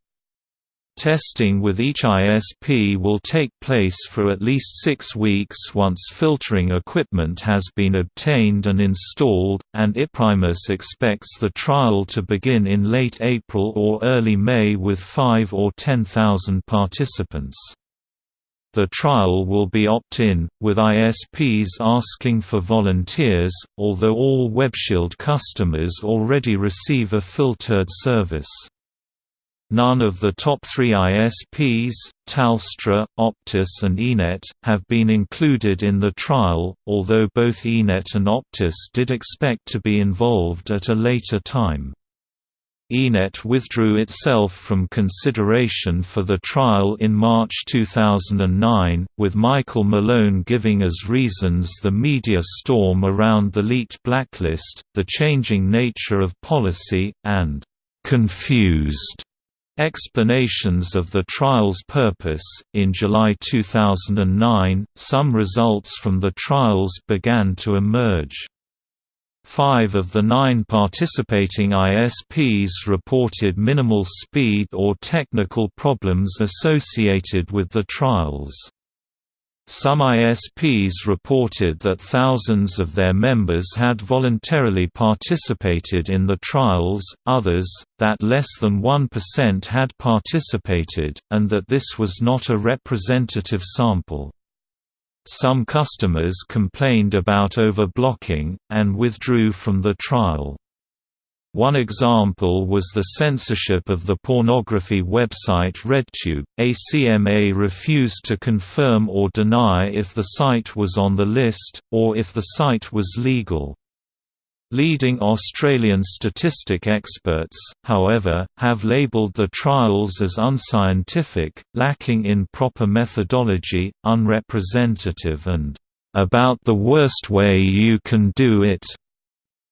Testing with each ISP will take place for at least six weeks once filtering equipment has been obtained and installed, and Iprimus expects the trial to begin in late April or early May with 5 or 10,000 participants. The trial will be opt-in, with ISPs asking for volunteers, although all WebShield customers already receive a filtered service. None of the top three ISPs, Telstra, Optus and iiNet, have been included in the trial, although both iiNet and Optus did expect to be involved at a later time. iiNet withdrew itself from consideration for the trial in March 2009, with Michael Malone giving as reasons the media storm around the leaked blacklist, the changing nature of policy, and confused Explanations of the trial's purpose In July 2009, some results from the trials began to emerge. Five of the nine participating ISPs reported minimal speed or technical problems associated with the trials. Some ISPs reported that thousands of their members had voluntarily participated in the trials, others, that less than 1% had participated, and that this was not a representative sample. Some customers complained about over-blocking, and withdrew from the trial. One example was the censorship of the pornography website RedTube. ACMA refused to confirm or deny if the site was on the list, or if the site was legal. Leading Australian statistic experts, however, have labelled the trials as unscientific, lacking in proper methodology, unrepresentative and about the worst way you can do it.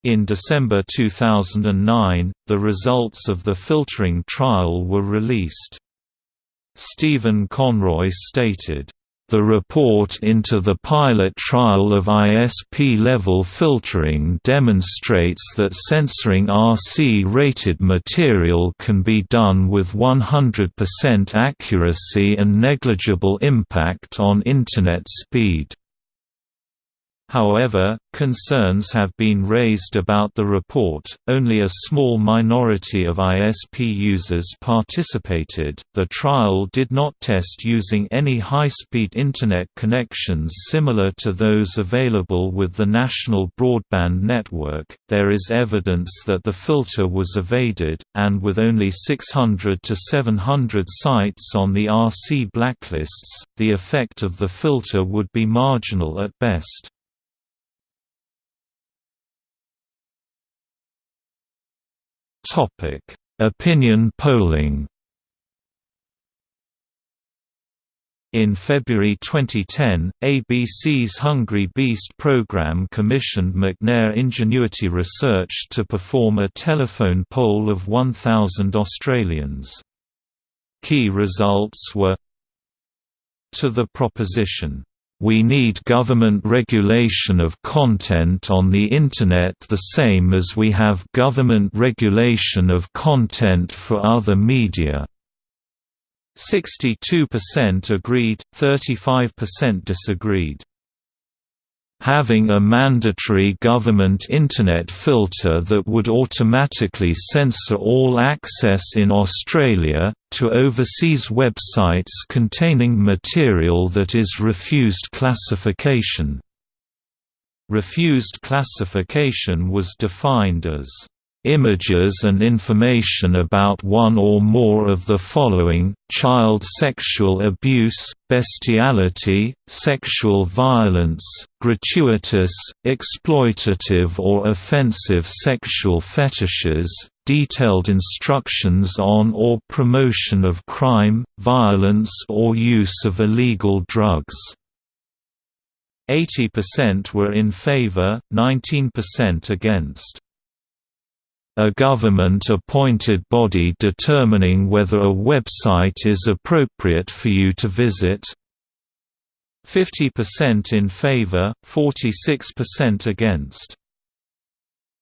In December 2009, the results of the filtering trial were released. Stephen Conroy stated, The report into the pilot trial of ISP-level filtering demonstrates that censoring RC-rated material can be done with 100% accuracy and negligible impact on Internet speed. However, concerns have been raised about the report. Only a small minority of ISP users participated. The trial did not test using any high speed Internet connections similar to those available with the national broadband network. There is evidence that the filter was evaded, and with only 600 to 700 sites on the RC blacklists, the effect of the filter would be marginal at best. Topic: Opinion polling. In February 2010, ABC's Hungry Beast program commissioned McNair Ingenuity Research to perform a telephone poll of 1,000 Australians. Key results were To the proposition, we need government regulation of content on the Internet the same as we have government regulation of content for other media. 62% agreed, 35% disagreed. Having a mandatory government Internet filter that would automatically censor all access in Australia, to overseas websites containing material that is refused classification. Refused classification was defined as images and information about one or more of the following, child sexual abuse, bestiality, sexual violence, gratuitous, exploitative or offensive sexual fetishes, detailed instructions on or promotion of crime, violence or use of illegal drugs. 80% were in favor, 19% against a government-appointed body determining whether a website is appropriate for you to visit. 50% in favor, 46% against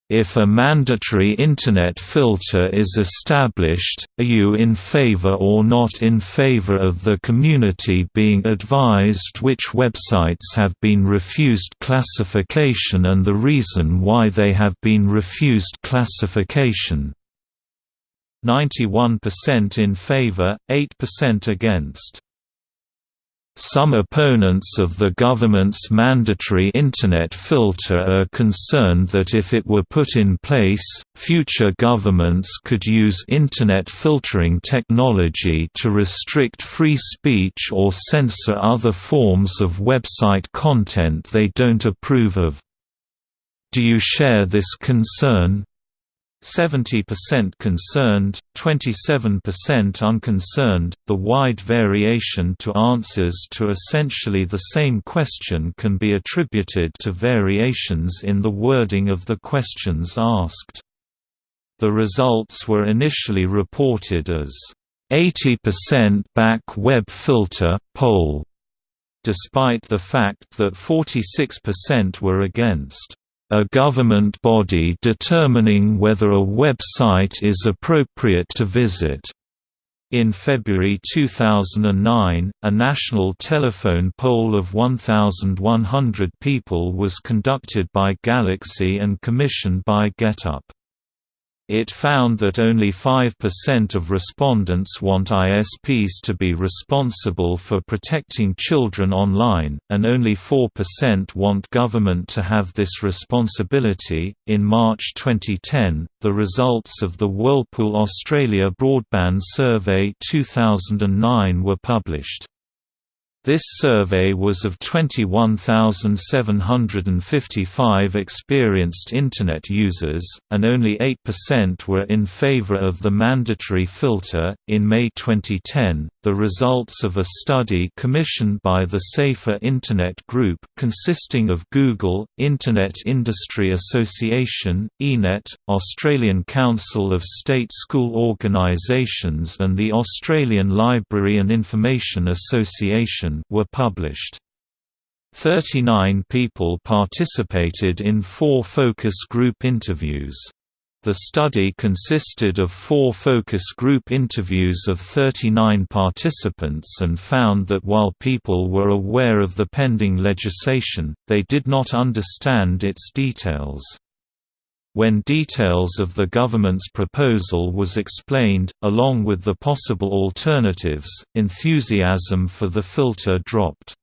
if a mandatory Internet filter is established, are you in favor or not in favor of the community being advised which websites have been refused classification and the reason why they have been refused classification? 91% in favor, 8% against. Some opponents of the government's mandatory Internet filter are concerned that if it were put in place, future governments could use Internet filtering technology to restrict free speech or censor other forms of website content they don't approve of. Do you share this concern? 70% concerned, 27% unconcerned. The wide variation to answers to essentially the same question can be attributed to variations in the wording of the questions asked. The results were initially reported as 80% back web filter poll, despite the fact that 46% were against a government body determining whether a website is appropriate to visit. In February 2009, a national telephone poll of 1,100 people was conducted by Galaxy and commissioned by GetUp. It found that only 5% of respondents want ISPs to be responsible for protecting children online, and only 4% want government to have this responsibility. In March 2010, the results of the Whirlpool Australia Broadband Survey 2009 were published. This survey was of 21,755 experienced Internet users, and only 8% were in favor of the mandatory filter. In May 2010, the results of a study commissioned by the Safer Internet Group consisting of Google, Internet Industry Association, iiNet, Australian Council of State School Organisations and the Australian Library and Information Association were published. 39 people participated in four focus group interviews. The study consisted of four focus group interviews of 39 participants and found that while people were aware of the pending legislation, they did not understand its details. When details of the government's proposal was explained, along with the possible alternatives, enthusiasm for the filter dropped.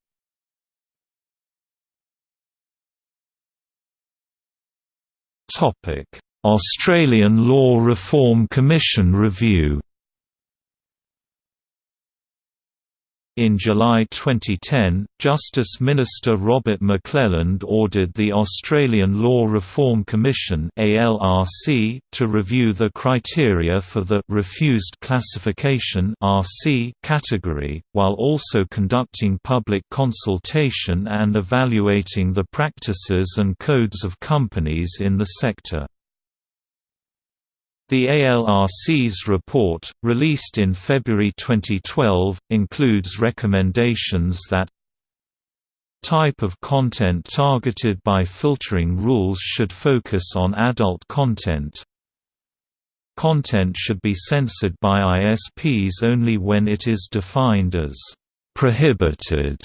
Topic: Australian Law Reform Commission review In July 2010, Justice Minister Robert McClelland ordered the Australian Law Reform Commission (ALRC) to review the criteria for the refused classification (RC) category, while also conducting public consultation and evaluating the practices and codes of companies in the sector. The ALRC's report, released in February 2012, includes recommendations that type of content targeted by filtering rules should focus on adult content. Content should be censored by ISPs only when it is defined as prohibited.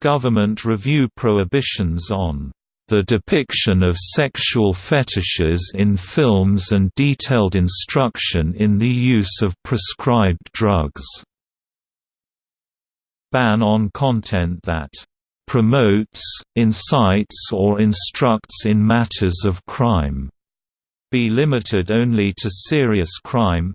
Government review prohibitions on the depiction of sexual fetishes in films and detailed instruction in the use of prescribed drugs. Ban on content that promotes, incites or instructs in matters of crime. Be limited only to serious crime,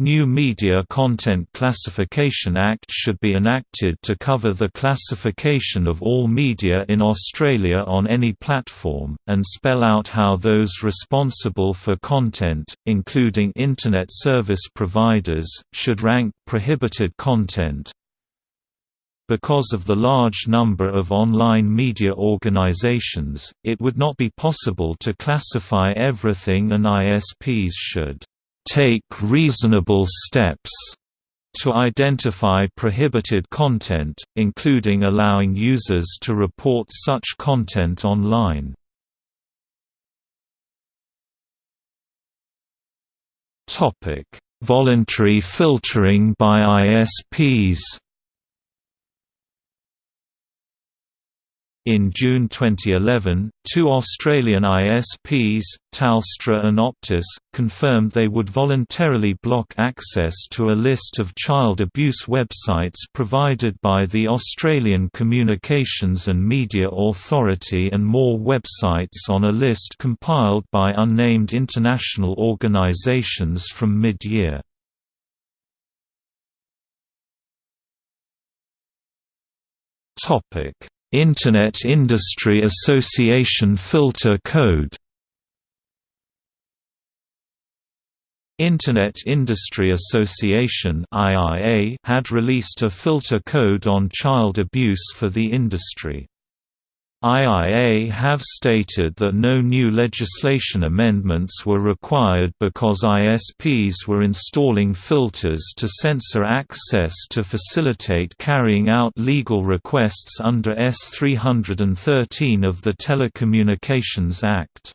New Media Content Classification Act should be enacted to cover the classification of all media in Australia on any platform, and spell out how those responsible for content, including Internet service providers, should rank prohibited content. Because of the large number of online media organizations, it would not be possible to classify everything and ISPs should take reasonable steps to identify prohibited content, including allowing users to report such content online. Voluntary filtering by ISPs In June 2011, two Australian ISPs, Telstra and Optus, confirmed they would voluntarily block access to a list of child abuse websites provided by the Australian Communications and Media Authority and more websites on a list compiled by unnamed international organisations from mid-year. Topic Internet Industry Association Filter Code Internet Industry Association had released a filter code on child abuse for the industry. IIA have stated that no new legislation amendments were required because ISPs were installing filters to censor access to facilitate carrying out legal requests under S 313 of the Telecommunications Act.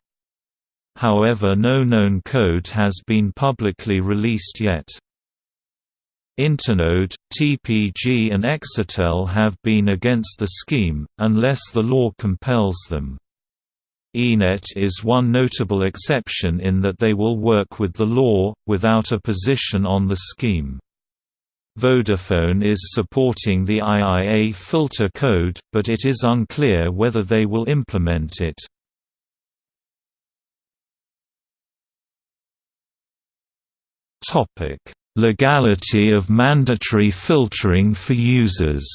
However no known code has been publicly released yet. Internode, TPG and Exetel have been against the scheme, unless the law compels them. iiNet is one notable exception in that they will work with the law, without a position on the scheme. Vodafone is supporting the IIA filter code, but it is unclear whether they will implement it. Topic Legality of mandatory filtering for users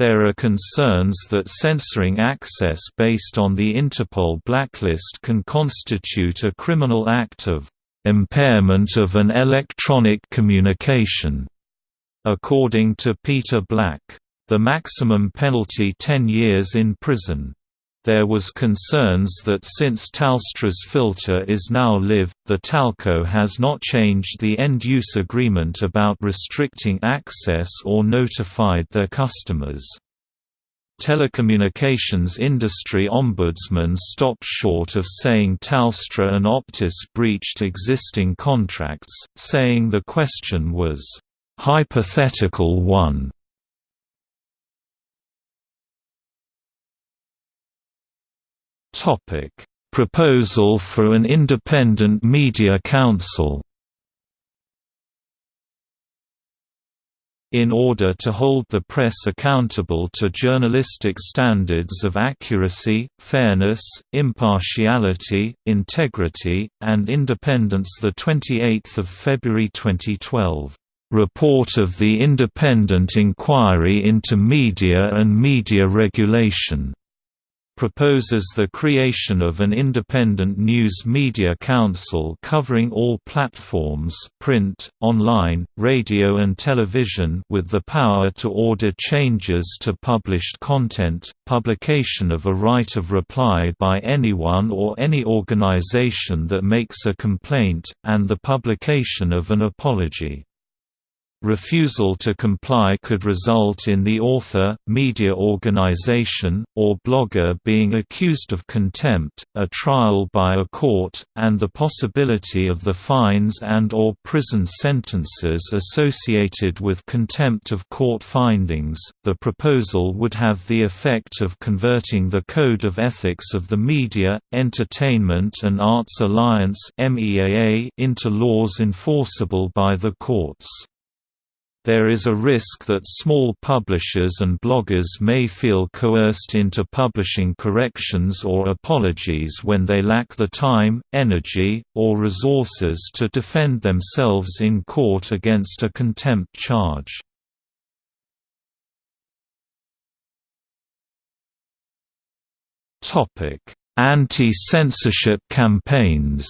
There are concerns that censoring access based on the Interpol blacklist can constitute a criminal act of impairment of an electronic communication, according to Peter Black. The maximum penalty 10 years in prison. There was concerns that since Telstra's filter is now live, the Telco has not changed the end-use agreement about restricting access or notified their customers. Telecommunications industry ombudsman stopped short of saying Telstra and Optus breached existing contracts, saying the question was, "...hypothetical one." Topic: Proposal for an independent media council. In order to hold the press accountable to journalistic standards of accuracy, fairness, impartiality, integrity, and independence 28 February 2012, "...report of the Independent Inquiry into Media and Media Regulation." Proposes the creation of an independent news media council covering all platforms print, online, radio and television with the power to order changes to published content, publication of a right of reply by anyone or any organization that makes a complaint, and the publication of an apology. Refusal to comply could result in the author, media organization, or blogger being accused of contempt, a trial by a court, and the possibility of the fines and or prison sentences associated with contempt of court findings. The proposal would have the effect of converting the Code of Ethics of the Media, Entertainment and Arts Alliance into laws enforceable by the courts. There is a risk that small publishers and bloggers may feel coerced into publishing corrections or apologies when they lack the time, energy, or resources to defend themselves in court against a contempt charge. Anti-censorship campaigns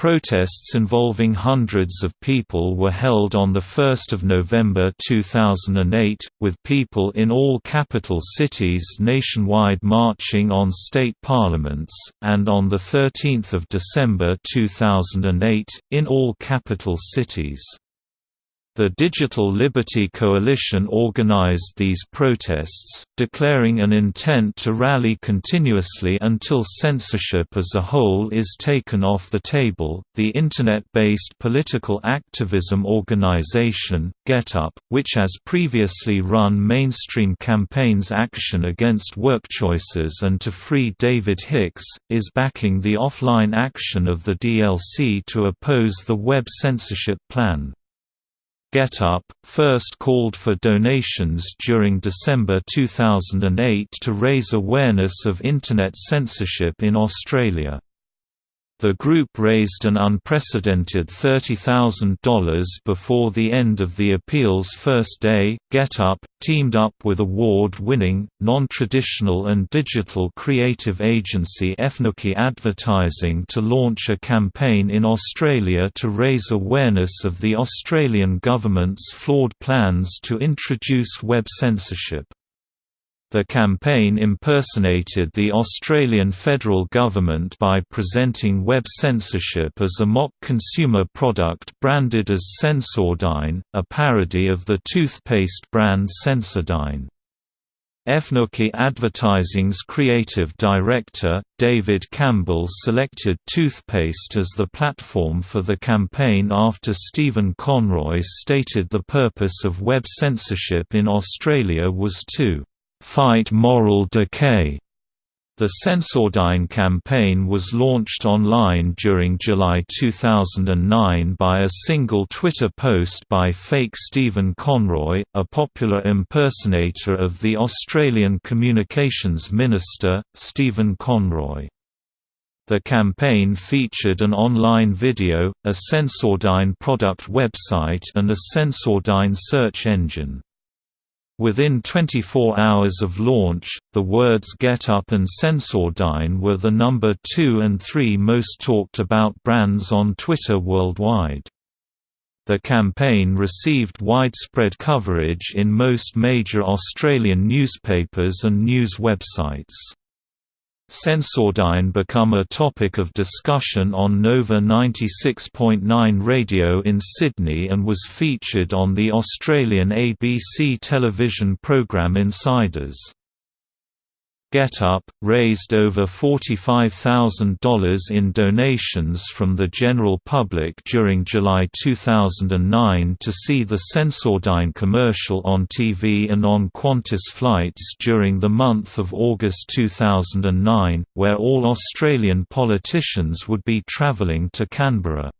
Protests involving hundreds of people were held on 1 November 2008, with people in all capital cities nationwide marching on state parliaments, and on 13 December 2008, in all capital cities. The Digital Liberty Coalition organized these protests, declaring an intent to rally continuously until censorship as a whole is taken off the table. The Internet based political activism organization, GetUp, which has previously run mainstream campaigns Action Against Workchoices and to free David Hicks, is backing the offline action of the DLC to oppose the web censorship plan. GetUp, first called for donations during December 2008 to raise awareness of Internet censorship in Australia. The group raised an unprecedented $30,000 before the end of the appeal's first day. GetUp teamed up with award winning, non traditional and digital creative agency Efnuki Advertising to launch a campaign in Australia to raise awareness of the Australian government's flawed plans to introduce web censorship. The campaign impersonated the Australian federal government by presenting web censorship as a mock consumer product branded as Censordyne, a parody of the toothpaste brand Sensodyne. Efnuki Advertising's creative director, David Campbell selected toothpaste as the platform for the campaign after Stephen Conroy stated the purpose of web censorship in Australia was to Fight Moral Decay. The Censordyne campaign was launched online during July 2009 by a single Twitter post by fake Stephen Conroy, a popular impersonator of the Australian Communications Minister, Stephen Conroy. The campaign featured an online video, a Censordyne product website and a Censordyne search engine. Within 24 hours of launch, the words Get Up and Censordyne were the number 2 and 3 most talked about brands on Twitter worldwide. The campaign received widespread coverage in most major Australian newspapers and news websites. Censordyne become a topic of discussion on Nova 96.9 radio in Sydney and was featured on the Australian ABC television program Insiders. Get Up, raised over $45,000 in donations from the general public during July 2009 to see the Censordyne commercial on TV and on Qantas flights during the month of August 2009, where all Australian politicians would be travelling to Canberra.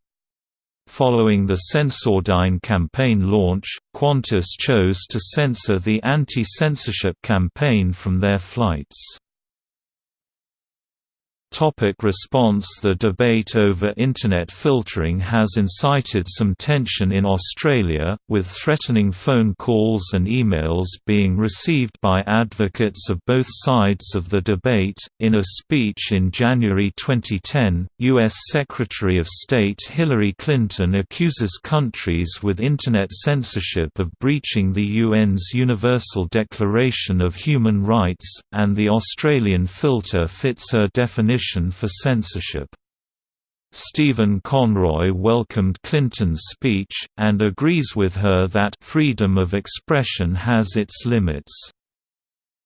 Following the Censordyne campaign launch, Qantas chose to censor the anti-censorship campaign from their flights. Topic response The debate over Internet filtering has incited some tension in Australia, with threatening phone calls and emails being received by advocates of both sides of the debate. In a speech in January 2010, U.S. Secretary of State Hillary Clinton accuses countries with Internet censorship of breaching the UN's Universal Declaration of Human Rights, and the Australian filter fits her definition for censorship. Stephen Conroy welcomed Clinton's speech, and agrees with her that freedom of expression has its limits.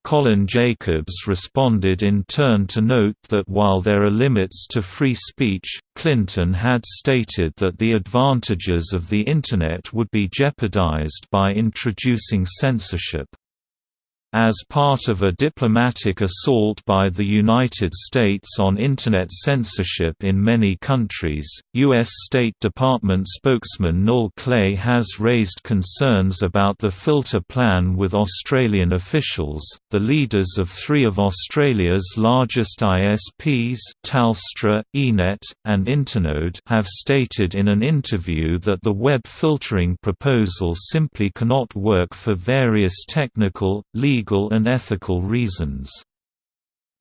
Colin Jacobs responded in turn to note that while there are limits to free speech, Clinton had stated that the advantages of the Internet would be jeopardized by introducing censorship. As part of a diplomatic assault by the United States on Internet censorship in many countries, U.S. State Department spokesman Noel Clay has raised concerns about the filter plan with Australian officials. The leaders of three of Australia's largest ISPs, Telstra, iiNet, and Internode, have stated in an interview that the web filtering proposal simply cannot work for various technical, legal legal and ethical reasons.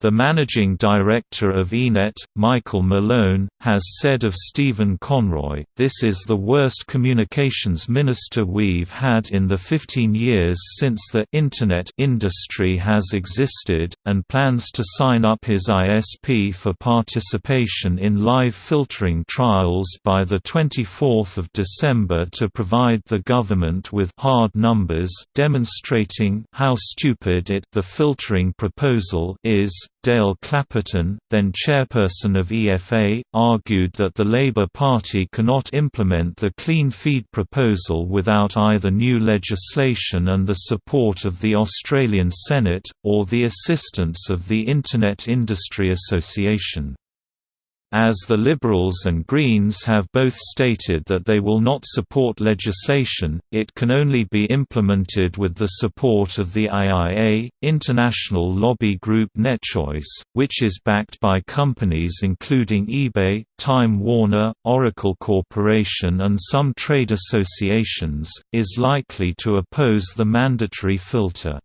The managing director of iiNet, Michael Malone, has said of Stephen Conroy, This is the worst communications minister we've had in the 15 years since the Internet industry has existed, and plans to sign up his ISP for participation in live filtering trials by 24 December to provide the government with hard numbers demonstrating how stupid it the filtering proposal is Dale Clapperton, then chairperson of EFA, argued that the Labour Party cannot implement the Clean Feed proposal without either new legislation and the support of the Australian Senate, or the assistance of the Internet Industry Association. As the Liberals and Greens have both stated that they will not support legislation, it can only be implemented with the support of the IIA, international lobby group NetChoice, which is backed by companies including eBay, Time Warner, Oracle Corporation and some trade associations, is likely to oppose the mandatory filter.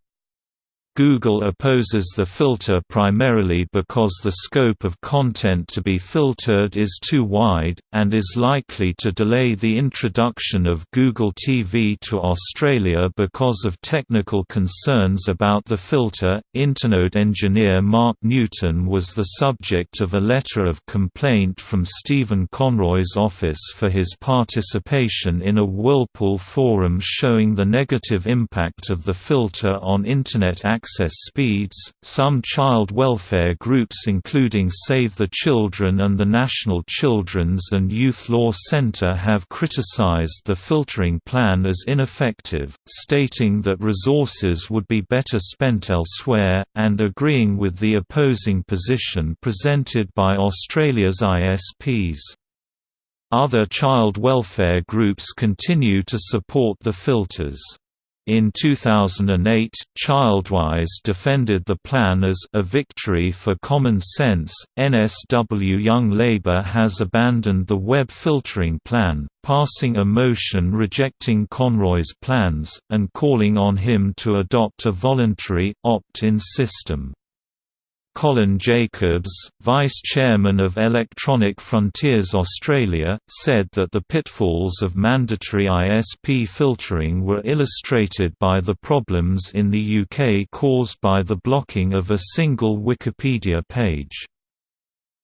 Google opposes the filter primarily because the scope of content to be filtered is too wide, and is likely to delay the introduction of Google TV to Australia because of technical concerns about the filter. Internode engineer Mark Newton was the subject of a letter of complaint from Stephen Conroy's office for his participation in a Whirlpool forum showing the negative impact of the filter on Internet access access speeds. Some child welfare groups, including Save the Children and the National Children's and Youth Law Center, have criticized the filtering plan as ineffective, stating that resources would be better spent elsewhere, and agreeing with the opposing position presented by Australia's ISPs. Other child welfare groups continue to support the filters. In 2008, Childwise defended the plan as a victory for common sense. NSW Young Labour has abandoned the web filtering plan, passing a motion rejecting Conroy's plans, and calling on him to adopt a voluntary, opt-in system. Colin Jacobs, Vice Chairman of Electronic Frontiers Australia, said that the pitfalls of mandatory ISP filtering were illustrated by the problems in the UK caused by the blocking of a single Wikipedia page.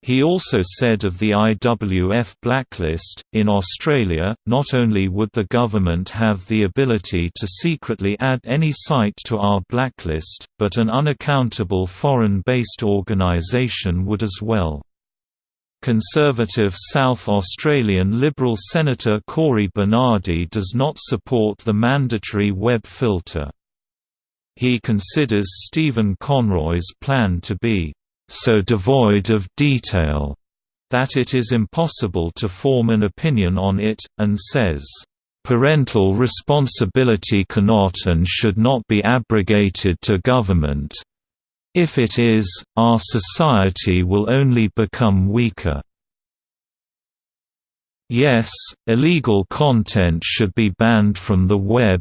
He also said of the IWF blacklist, in Australia, not only would the government have the ability to secretly add any site to our blacklist, but an unaccountable foreign-based organisation would as well. Conservative South Australian Liberal Senator Cory Bernardi does not support the mandatory web filter. He considers Stephen Conroy's plan to be so devoid of detail that it is impossible to form an opinion on it, and says, "...parental responsibility cannot and should not be abrogated to government. If it is, our society will only become weaker." Yes, illegal content should be banned from the web,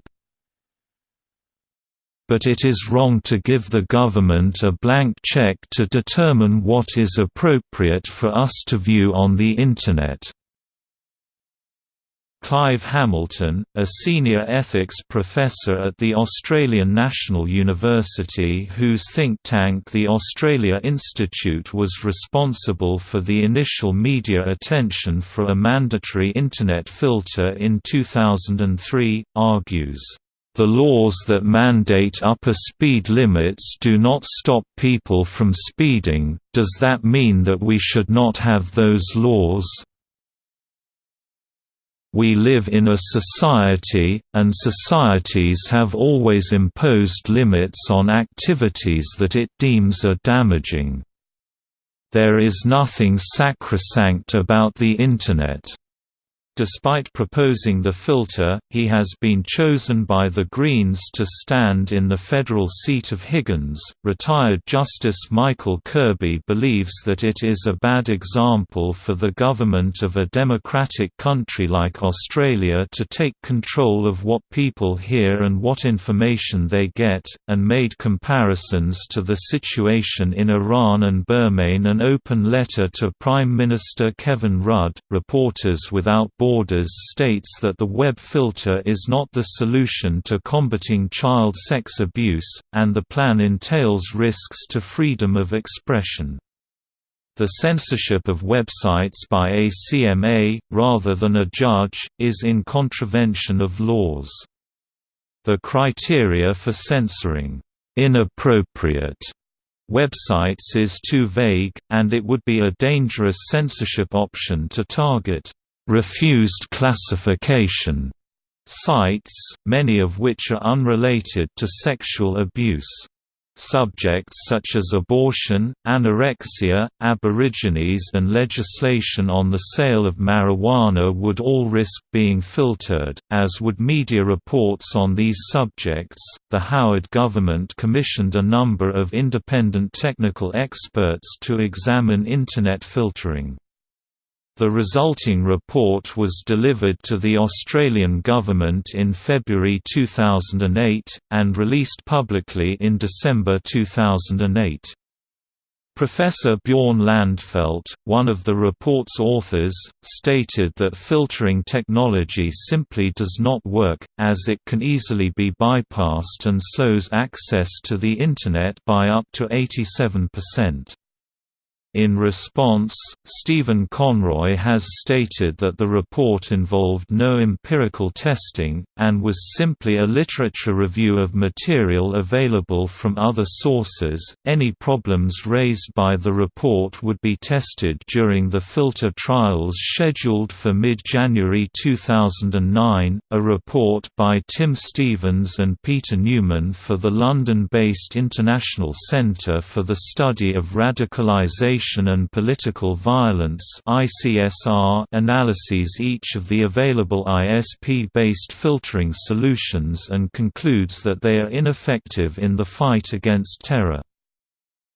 but it is wrong to give the government a blank check to determine what is appropriate for us to view on the Internet. Clive Hamilton, a senior ethics professor at the Australian National University whose think tank the Australia Institute was responsible for the initial media attention for a mandatory Internet filter in 2003, argues the laws that mandate upper speed limits do not stop people from speeding, does that mean that we should not have those laws? We live in a society, and societies have always imposed limits on activities that it deems are damaging. There is nothing sacrosanct about the Internet. Despite proposing the filter, he has been chosen by the Greens to stand in the federal seat of Higgins. Retired Justice Michael Kirby believes that it is a bad example for the government of a democratic country like Australia to take control of what people hear and what information they get, and made comparisons to the situation in Iran and Burma in an open letter to Prime Minister Kevin Rudd. Reporters Without Borders states that the web filter is not the solution to combating child sex abuse, and the plan entails risks to freedom of expression. The censorship of websites by a CMA, rather than a judge, is in contravention of laws. The criteria for censoring inappropriate websites is too vague, and it would be a dangerous censorship option to target refused classification sites, many of which are unrelated to sexual abuse. Subjects such as abortion, anorexia, aborigines and legislation on the sale of marijuana would all risk being filtered, as would media reports on these subjects. The Howard government commissioned a number of independent technical experts to examine Internet filtering. The resulting report was delivered to the Australian government in February 2008, and released publicly in December 2008. Professor Bjorn Landfeldt, one of the report's authors, stated that filtering technology simply does not work, as it can easily be bypassed and slows access to the Internet by up to 87%. In response, Stephen Conroy has stated that the report involved no empirical testing, and was simply a literature review of material available from other sources. Any problems raised by the report would be tested during the filter trials scheduled for mid January 2009. A report by Tim Stevens and Peter Neumann for the London based International Centre for the Study of Radicalisation Information and Political Violence analyses each of the available ISP-based filtering solutions and concludes that they are ineffective in the fight against terror.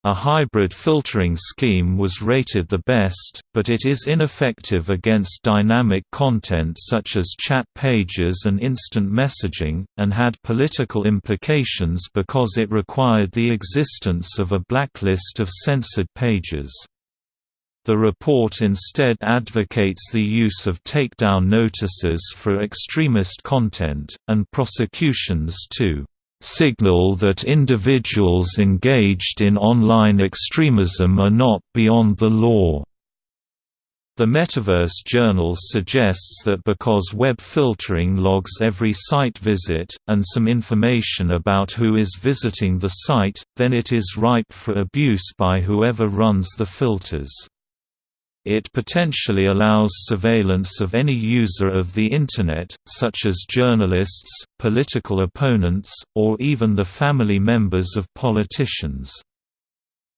A hybrid filtering scheme was rated the best, but it is ineffective against dynamic content such as chat pages and instant messaging, and had political implications because it required the existence of a blacklist of censored pages. The report instead advocates the use of takedown notices for extremist content, and prosecutions to signal that individuals engaged in online extremism are not beyond the law. The Metaverse Journal suggests that because web filtering logs every site visit, and some information about who is visiting the site, then it is ripe for abuse by whoever runs the filters. It potentially allows surveillance of any user of the Internet, such as journalists, political opponents, or even the family members of politicians.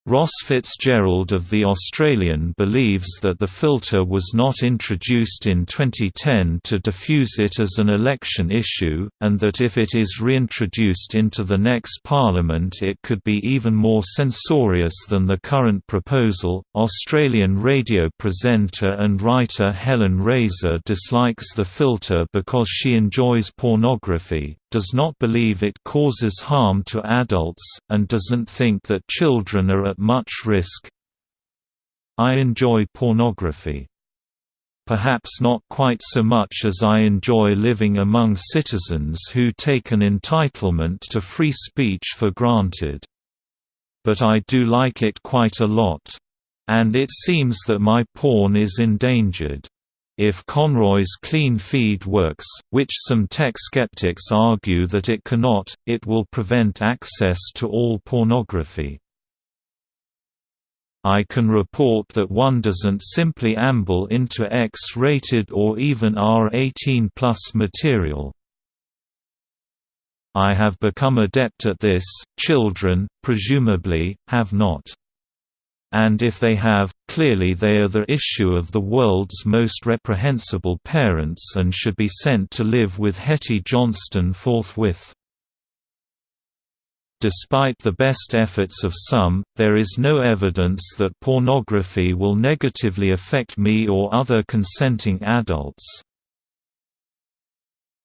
Ross Fitzgerald of The Australian believes that the filter was not introduced in 2010 to diffuse it as an election issue, and that if it is reintroduced into the next parliament it could be even more censorious than the current proposal. Australian radio presenter and writer Helen Razer dislikes the filter because she enjoys pornography, does not believe it causes harm to adults, and doesn't think that children are at much risk. I enjoy pornography. Perhaps not quite so much as I enjoy living among citizens who take an entitlement to free speech for granted. But I do like it quite a lot. And it seems that my porn is endangered. If Conroy's clean feed works, which some tech skeptics argue that it cannot, it will prevent access to all pornography. I can report that one doesn't simply amble into X-rated or even R18 plus material. I have become adept at this, children, presumably, have not and if they have, clearly they are the issue of the world's most reprehensible parents and should be sent to live with Hetty Johnston forthwith. Despite the best efforts of some, there is no evidence that pornography will negatively affect me or other consenting adults.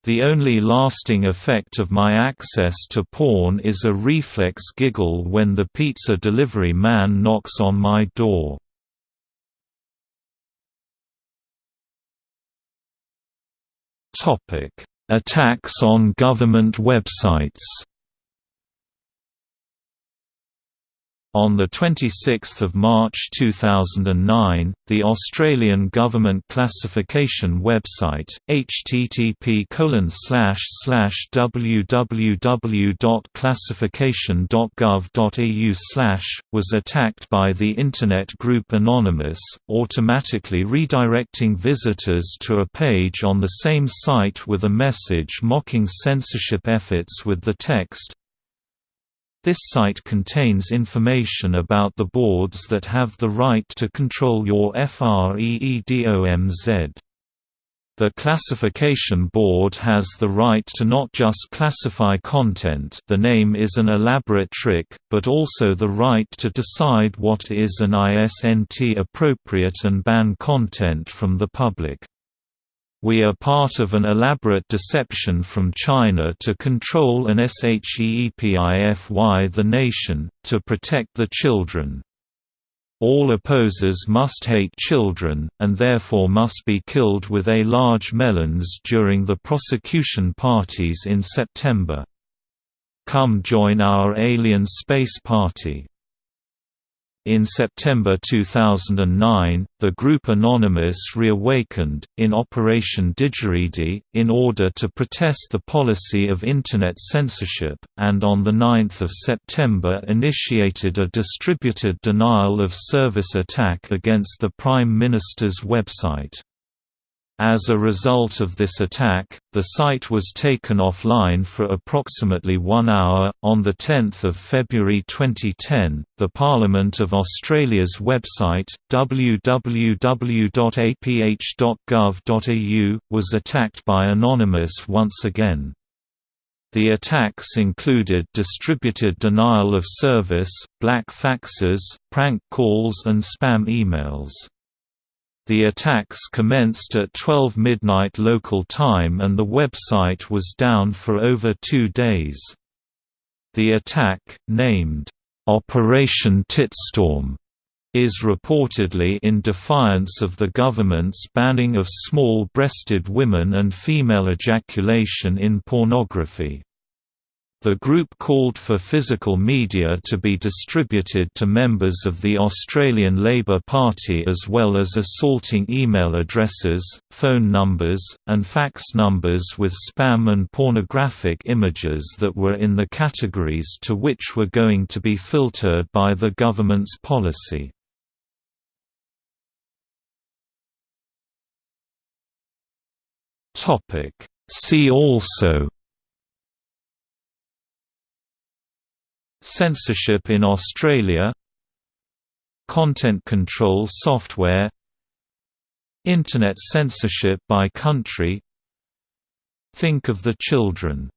The only lasting effect of my access to porn is a reflex giggle when the pizza delivery man knocks on my door. Attacks on government websites On 26 March 2009, the Australian Government Classification website, http www.classification.gov.au was attacked by the Internet group Anonymous, automatically redirecting visitors to a page on the same site with a message mocking censorship efforts with the text, this site contains information about the boards that have the right to control your FREEDOMZ. The classification board has the right to not just classify content the name is an elaborate trick, but also the right to decide what is an ISNT appropriate and ban content from the public. We are part of an elaborate deception from China to control and SHEEPIFY the nation, to protect the children. All opposers must hate children, and therefore must be killed with a large melons during the prosecution parties in September. Come join our alien space party. In September 2009, the group Anonymous reawakened, in Operation Didgeridoo, in order to protest the policy of Internet censorship, and on 9 September initiated a distributed denial of service attack against the Prime Minister's website. As a result of this attack, the site was taken offline for approximately one hour. On 10 February 2010, the Parliament of Australia's website, www.aph.gov.au, was attacked by Anonymous once again. The attacks included distributed denial of service, black faxes, prank calls and spam emails. The attacks commenced at 12 midnight local time and the website was down for over two days. The attack, named, "'Operation Titstorm' is reportedly in defiance of the government's banning of small-breasted women and female ejaculation in pornography. The group called for physical media to be distributed to members of the Australian Labor Party as well as assaulting email addresses, phone numbers, and fax numbers with spam and pornographic images that were in the categories to which were going to be filtered by the government's policy. See also Censorship in Australia Content control software Internet censorship by country Think of the children